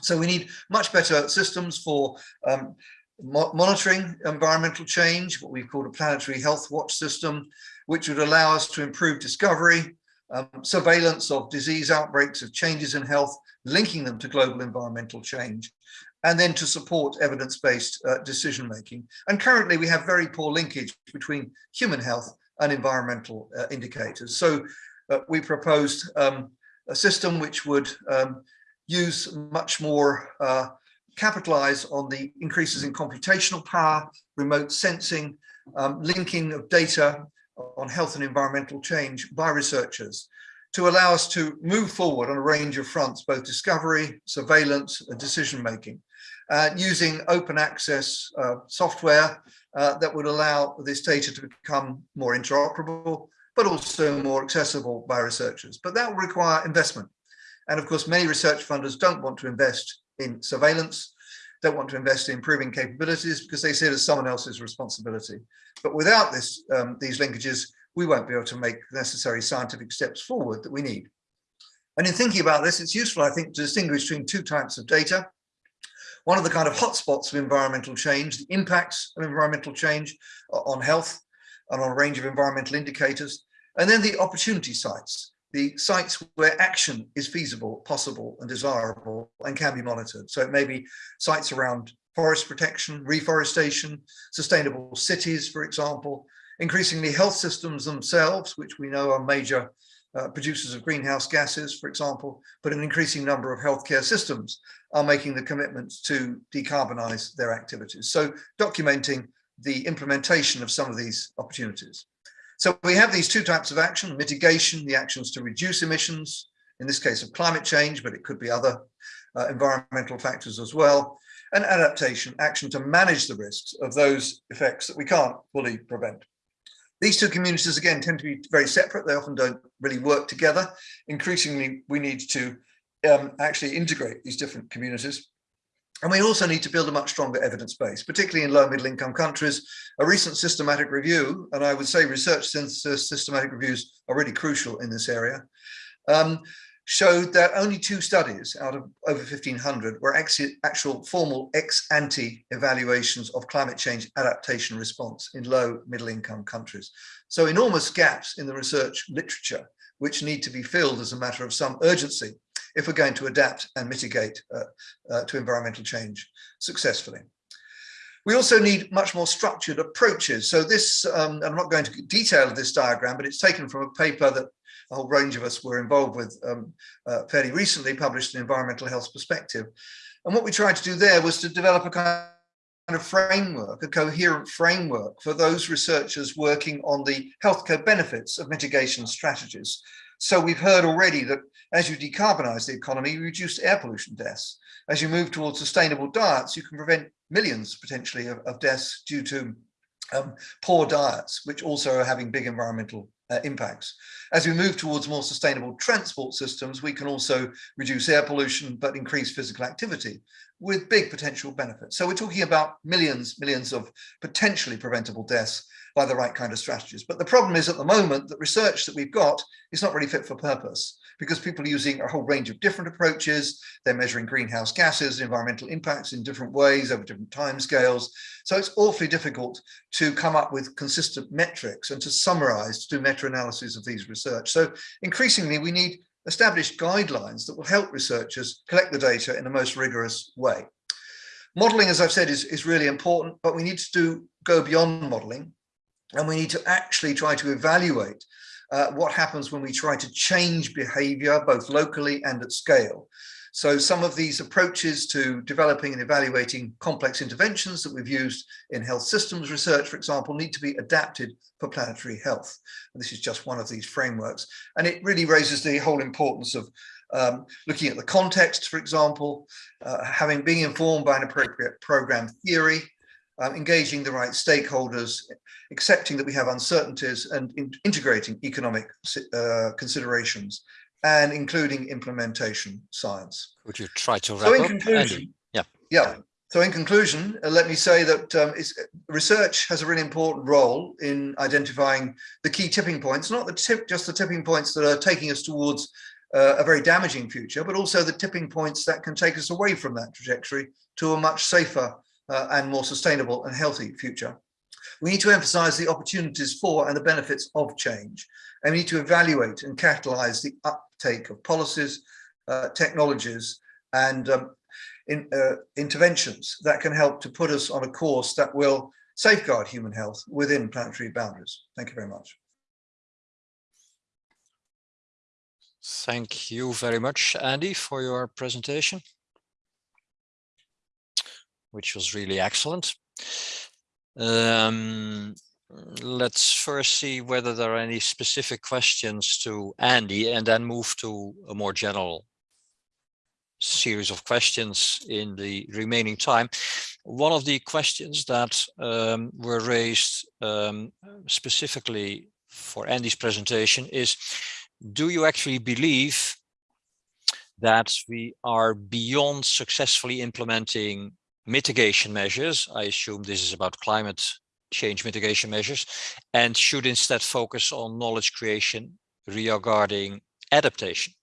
So we need much better systems for um, mo monitoring environmental change, what we've called a planetary health watch system, which would allow us to improve discovery, um, surveillance of disease outbreaks, of changes in health, linking them to global environmental change, and then to support evidence-based uh, decision making. And currently we have very poor linkage between human health and environmental uh, indicators. So uh, we proposed um, a system which would um, use much more uh, capitalize on the increases in computational power, remote sensing, um, linking of data on health and environmental change by researchers to allow us to move forward on a range of fronts, both discovery, surveillance, and decision making, uh, using open access uh, software uh, that would allow this data to become more interoperable, but also more accessible by researchers. But that will require investment. And of course, many research funders don't want to invest in surveillance, don't want to invest in improving capabilities because they see it as someone else's responsibility. But without this, um, these linkages, we won't be able to make the necessary scientific steps forward that we need. And in thinking about this, it's useful, I think, to distinguish between two types of data. One of the kind of hotspots of environmental change, the impacts of environmental change on health and on a range of environmental indicators, and then the opportunity sites, the sites where action is feasible, possible and desirable and can be monitored. So it may be sites around forest protection, reforestation, sustainable cities, for example, Increasingly, health systems themselves, which we know are major uh, producers of greenhouse gases, for example, but an increasing number of healthcare systems are making the commitments to decarbonize their activities. So documenting the implementation of some of these opportunities. So we have these two types of action, mitigation, the actions to reduce emissions, in this case of climate change, but it could be other uh, environmental factors as well, and adaptation, action to manage the risks of those effects that we can't fully prevent. These two communities, again, tend to be very separate. They often don't really work together. Increasingly, we need to um, actually integrate these different communities. And we also need to build a much stronger evidence base, particularly in low middle income countries. A recent systematic review, and I would say research synthesis systematic reviews are really crucial in this area, um, showed that only two studies out of over 1500 were actual formal ex-ante evaluations of climate change adaptation response in low middle income countries. So enormous gaps in the research literature, which need to be filled as a matter of some urgency if we're going to adapt and mitigate uh, uh, to environmental change successfully. We also need much more structured approaches. So this, um, I'm not going to detail this diagram, but it's taken from a paper that a whole range of us were involved with um, uh, fairly recently published an environmental health perspective. And what we tried to do there was to develop a kind of framework, a coherent framework for those researchers working on the health healthcare benefits of mitigation strategies. So we've heard already that as you decarbonize the economy, you reduce air pollution deaths. As you move towards sustainable diets, you can prevent millions potentially of, of deaths due to um, poor diets, which also are having big environmental uh, impacts. As we move towards more sustainable transport systems, we can also reduce air pollution, but increase physical activity with big potential benefits. So we're talking about millions, millions of potentially preventable deaths by the right kind of strategies. But the problem is at the moment that research that we've got is not really fit for purpose because people are using a whole range of different approaches. They're measuring greenhouse gases, environmental impacts in different ways over different timescales. So it's awfully difficult to come up with consistent metrics and to summarize, to do meta-analyses of these research. So increasingly we need established guidelines that will help researchers collect the data in the most rigorous way. Modeling, as I've said, is, is really important, but we need to do, go beyond modeling and we need to actually try to evaluate uh, what happens when we try to change behavior both locally and at scale. So some of these approaches to developing and evaluating complex interventions that we've used in health systems research, for example, need to be adapted for planetary health. And this is just one of these frameworks. And it really raises the whole importance of um, looking at the context, for example, uh, having being informed by an appropriate program theory, um, engaging the right stakeholders, accepting that we have uncertainties and in integrating economic uh, considerations and including implementation science. Would you try to wrap so in up, conclusion, Andy? Yeah. Yeah. So in conclusion, uh, let me say that um, research has a really important role in identifying the key tipping points, not the tip, just the tipping points that are taking us towards uh, a very damaging future, but also the tipping points that can take us away from that trajectory to a much safer uh, and more sustainable and healthy future. We need to emphasize the opportunities for and the benefits of change. And we need to evaluate and catalyze the uptake of policies, uh, technologies, and um, in, uh, interventions that can help to put us on a course that will safeguard human health within planetary boundaries. Thank you very much. Thank you very much, Andy, for your presentation which was really excellent. Um, let's first see whether there are any specific questions to Andy and then move to a more general series of questions in the remaining time. One of the questions that um, were raised um, specifically for Andy's presentation is, do you actually believe that we are beyond successfully implementing mitigation measures. I assume this is about climate change mitigation measures and should instead focus on knowledge creation regarding adaptation.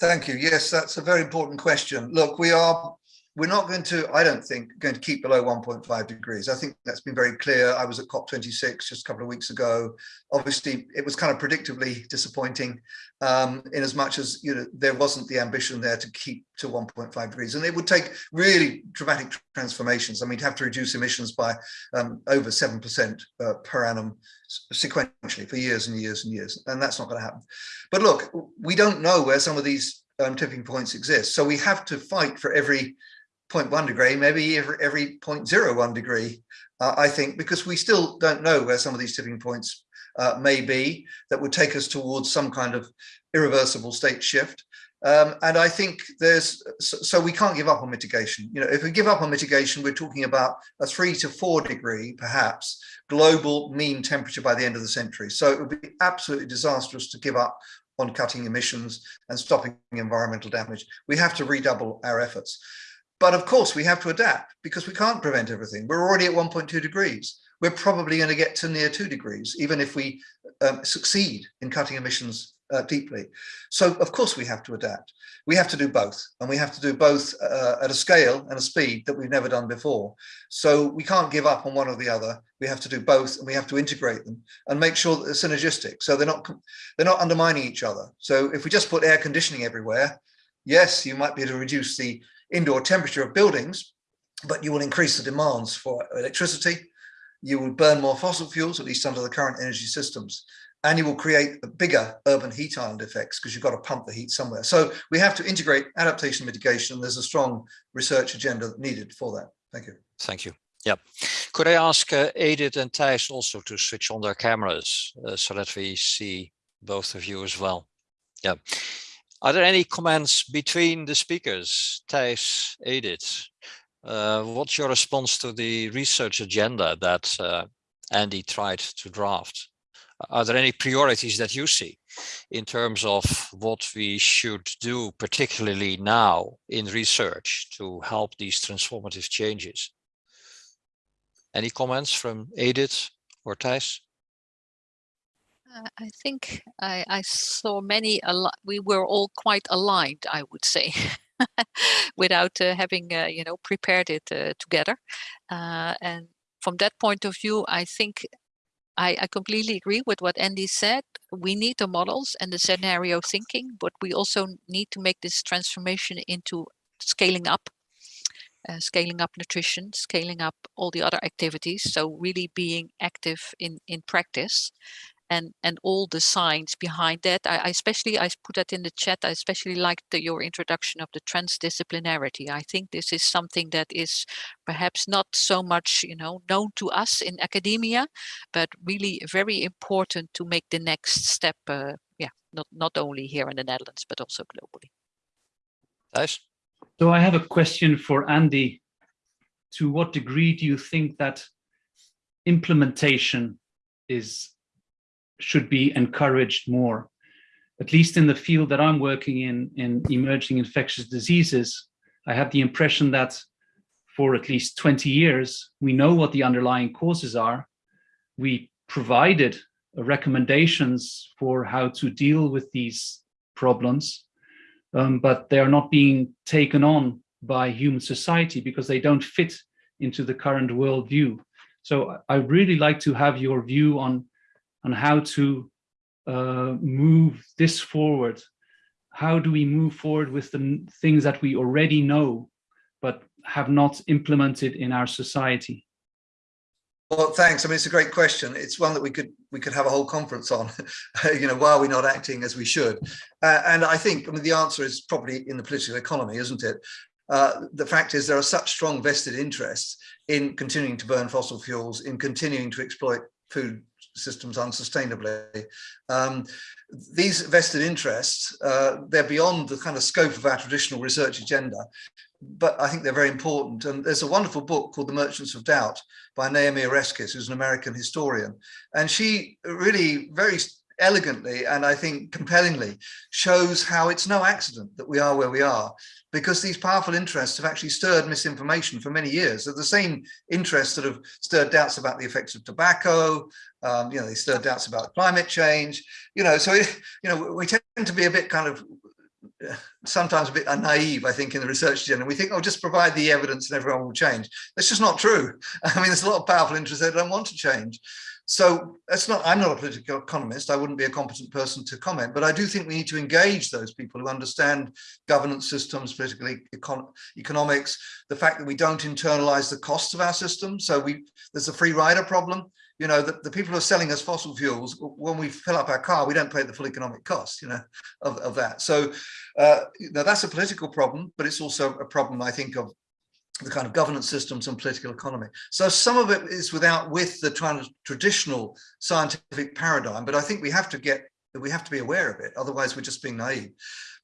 Thank you. Yes, that's a very important question. Look, we are we're not going to, I don't think, going to keep below 1.5 degrees. I think that's been very clear. I was at COP26 just a couple of weeks ago. Obviously, it was kind of predictably disappointing um, in as much as you know there wasn't the ambition there to keep to 1.5 degrees. And it would take really dramatic transformations. I mean, to have to reduce emissions by um, over 7% uh, per annum sequentially for years and years and years. And that's not going to happen. But look, we don't know where some of these um, tipping points exist. So we have to fight for every 0.1 degree, maybe every, every 0.01 degree, uh, I think, because we still don't know where some of these tipping points uh, may be that would take us towards some kind of irreversible state shift. Um, and I think there's, so, so, we can't give up on mitigation. You know, if we give up on mitigation, we're talking about a three to four degree, perhaps, global mean temperature by the end of the century. So it would be absolutely disastrous to give up on cutting emissions and stopping environmental damage. We have to redouble our efforts. But of course, we have to adapt because we can't prevent everything. We're already at 1.2 degrees. We're probably going to get to near two degrees, even if we um, succeed in cutting emissions uh, deeply. So of course we have to adapt. We have to do both and we have to do both uh, at a scale and a speed that we've never done before. So we can't give up on one or the other. We have to do both and we have to integrate them and make sure that they're synergistic. So they're not, they're not undermining each other. So if we just put air conditioning everywhere, yes, you might be able to reduce the indoor temperature of buildings, but you will increase the demands for electricity. You will burn more fossil fuels, at least under the current energy systems. and you will create bigger urban heat island effects because you've got to pump the heat somewhere. So we have to integrate adaptation mitigation. There's a strong research agenda needed for that. Thank you. Thank you. Yeah. Could I ask uh, Edith and Thijs also to switch on their cameras uh, so that we see both of you as well? Yeah. Are there any comments between the speakers? Thijs, Edith, uh, what's your response to the research agenda that uh, Andy tried to draft? Are there any priorities that you see in terms of what we should do, particularly now in research to help these transformative changes? Any comments from Edith or Thijs? Uh, I think I, I saw many, we were all quite aligned, I would say, (laughs) without uh, having, uh, you know, prepared it uh, together. Uh, and from that point of view, I think I, I, completely agree with what Andy said. We need the models and the scenario thinking, but we also need to make this transformation into scaling up uh, scaling up nutrition, scaling up all the other activities. So really being active in, in practice and, and all the science behind that. I, I especially, I put that in the chat, I especially liked the, your introduction of the transdisciplinarity. I think this is something that is perhaps not so much, you know, known to us in academia, but really very important to make the next step, uh, yeah, not, not only here in the Netherlands, but also globally. Nice. So I have a question for Andy. To what degree do you think that implementation is should be encouraged more? At least in the field that I'm working in, in emerging infectious diseases, I have the impression that for at least 20 years, we know what the underlying causes are. We provided recommendations for how to deal with these problems um, but they are not being taken on by human society because they don't fit into the current worldview. So I really like to have your view on, on how to uh, move this forward. How do we move forward with the things that we already know, but have not implemented in our society? Well, thanks. I mean, it's a great question. It's one that we could we could have a whole conference on. (laughs) you know, why are we not acting as we should? Uh, and I think, I mean, the answer is probably in the political economy, isn't it? Uh, the fact is there are such strong vested interests in continuing to burn fossil fuels, in continuing to exploit food systems unsustainably. Um, these vested interests, uh, they're beyond the kind of scope of our traditional research agenda, but I think they're very important. And there's a wonderful book called The Merchants of Doubt by Naomi Oreskes, who's an American historian. And she really very elegantly and I think compellingly shows how it's no accident that we are where we are because these powerful interests have actually stirred misinformation for many years. They're the same interests that have stirred doubts about the effects of tobacco, um, you know, they stirred doubts about climate change, you know, so, you know, we tend to be a bit kind of sometimes a bit naive, I think, in the research agenda. We think, oh, just provide the evidence and everyone will change. That's just not true. (laughs) I mean, there's a lot of powerful interests that don't want to change. So that's not, I'm not a political economist. I wouldn't be a competent person to comment, but I do think we need to engage those people who understand governance systems, political econ economics, the fact that we don't internalize the costs of our system. So we, there's a free rider problem. You know, the, the people who are selling us fossil fuels, when we fill up our car, we don't pay the full economic cost, you know, of, of that. So uh, that's a political problem, but it's also a problem, I think, of the kind of governance systems and political economy. So some of it is without with the traditional scientific paradigm, but I think we have to get we have to be aware of it. Otherwise, we're just being naive.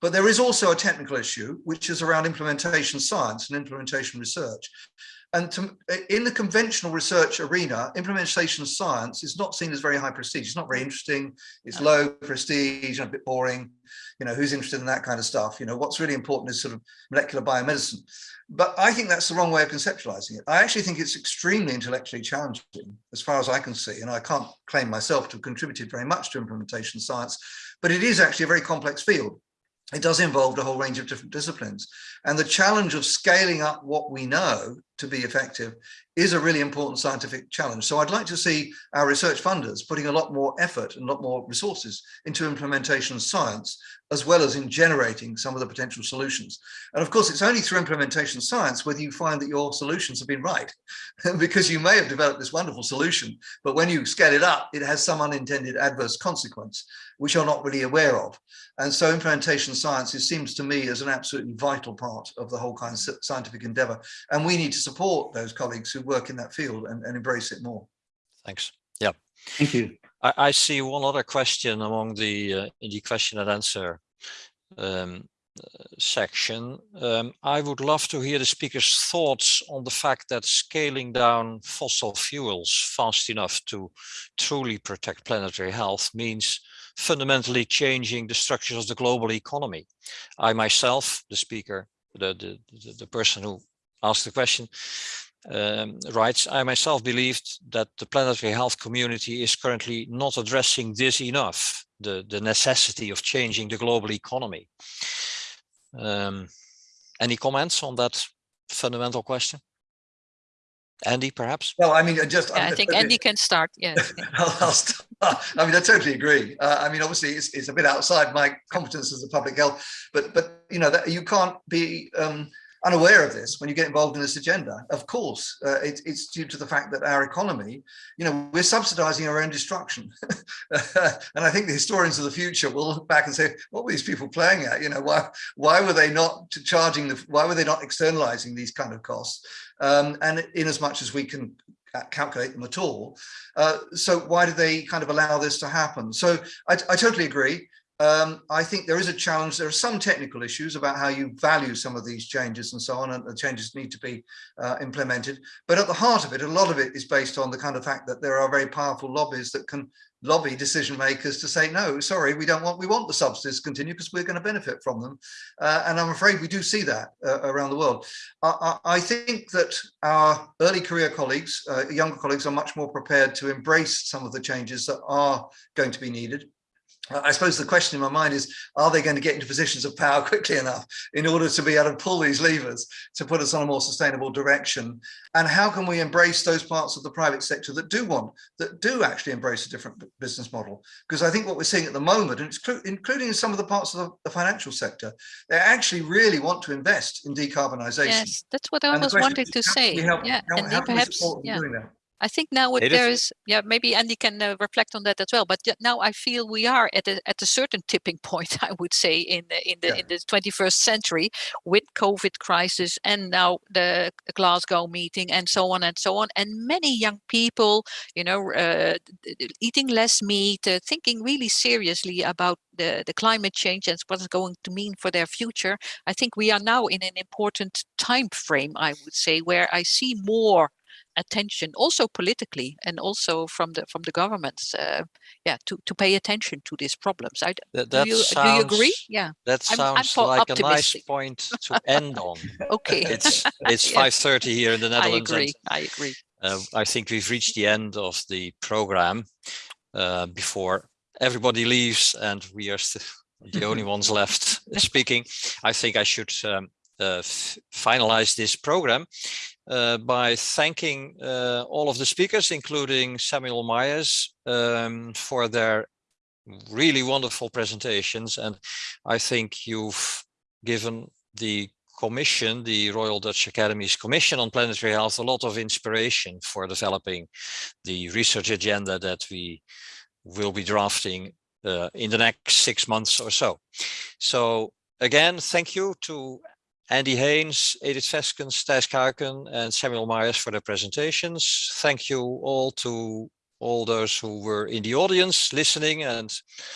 But there is also a technical issue, which is around implementation science and implementation research. And to, in the conventional research arena, implementation science is not seen as very high prestige. It's not very interesting. It's low prestige and a bit boring. You know, who's interested in that kind of stuff? You know, what's really important is sort of molecular biomedicine. But I think that's the wrong way of conceptualizing it. I actually think it's extremely intellectually challenging, as far as I can see. And I can't claim myself to have contributed very much to implementation science, but it is actually a very complex field it does involve a whole range of different disciplines. And the challenge of scaling up what we know to be effective is a really important scientific challenge. So I'd like to see our research funders putting a lot more effort and a lot more resources into implementation science, as well as in generating some of the potential solutions. And of course, it's only through implementation science whether you find that your solutions have been right, (laughs) because you may have developed this wonderful solution, but when you scale it up, it has some unintended adverse consequence, which you're not really aware of. And so implementation science is, seems to me as an absolutely vital part of the whole kind of scientific endeavor. And we need to support those colleagues who work in that field and, and embrace it more. Thanks. Yeah. Thank you. I, I see one other question among the uh, in the question and answer um, uh, section. Um, I would love to hear the speaker's thoughts on the fact that scaling down fossil fuels fast enough to truly protect planetary health means fundamentally changing the structures of the global economy. I myself, the speaker, the, the, the, the person who asked the question, um, writes, I myself believed that the planetary health community is currently not addressing this enough, the, the necessity of changing the global economy. Um, any comments on that fundamental question? Andy, perhaps? Well, I mean, just Yeah, I think Andy can start. Yes. (laughs) I'll, I'll start. I mean, I totally agree. Uh, I mean, obviously, it's, it's a bit outside my competence as a public health, but but you know that you can't be um, unaware of this when you get involved in this agenda. Of course, uh, it, it's due to the fact that our economy, you know, we're subsidizing our own destruction. (laughs) and I think the historians of the future will look back and say, what were these people playing at? You know, why, why were they not charging, the, why were they not externalizing these kind of costs? Um, and in as much as we can calculate them at all. Uh, so why do they kind of allow this to happen? So I, I totally agree. Um, I think there is a challenge. There are some technical issues about how you value some of these changes and so on, and the changes need to be uh, implemented. But at the heart of it, a lot of it is based on the kind of fact that there are very powerful lobbies that can lobby decision makers to say, no, sorry, we don't want, we want the subsidies to continue because we're going to benefit from them. Uh, and I'm afraid we do see that uh, around the world. I, I, think that our early career colleagues, uh, younger colleagues are much more prepared to embrace some of the changes that are going to be needed. I suppose the question in my mind is, are they going to get into positions of power (laughs) quickly enough in order to be able to pull these levers to put us on a more sustainable direction? And how can we embrace those parts of the private sector that do want, that do actually embrace a different business model? Because I think what we're seeing at the moment, and including some of the parts of the, the financial sector, they actually really want to invest in decarbonisation. Yes, that's what I was wanting to say. Help, yeah, how, and how perhaps, yeah. I think now what there is, yeah, maybe Andy can uh, reflect on that as well. But now I feel we are at a at a certain tipping (laughs) point. I would say in the in the yeah. in the 21st century with COVID crisis and now the Glasgow meeting and so on and so on. And many young people, you know, uh, eating less meat, uh, thinking really seriously about the the climate change and what it's going to mean for their future. I think we are now in an important time frame. I would say where I see more attention also politically and also from the from the governments uh, yeah to to pay attention to these problems. I, that, that do, you, sounds, do you agree? Yeah. that sounds I'm, I'm like optimistic. a nice point (laughs) to end on. Okay. It's it's (laughs) 5:30 here in the netherlands i agree. I agree. uh, i think we've reached the end of the program uh, before everybody leaves and we are (laughs) the only ones left speaking. I think i should um, uh, finalize this program uh, by thanking uh, all of the speakers, including Samuel Myers, um, for their really wonderful presentations. And I think you've given the commission, the Royal Dutch Academy's Commission on Planetary Health, a lot of inspiration for developing the research agenda that we will be drafting uh, in the next six months or so. So again, thank you to Andy Haines, Edith Feskens, Thijs Kuiken, and Samuel Myers for their presentations. Thank you all to all those who were in the audience listening and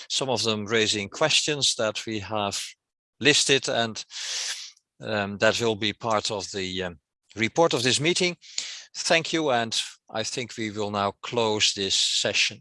some of them raising questions that we have listed and um, that will be part of the um, report of this meeting. Thank you and I think we will now close this session.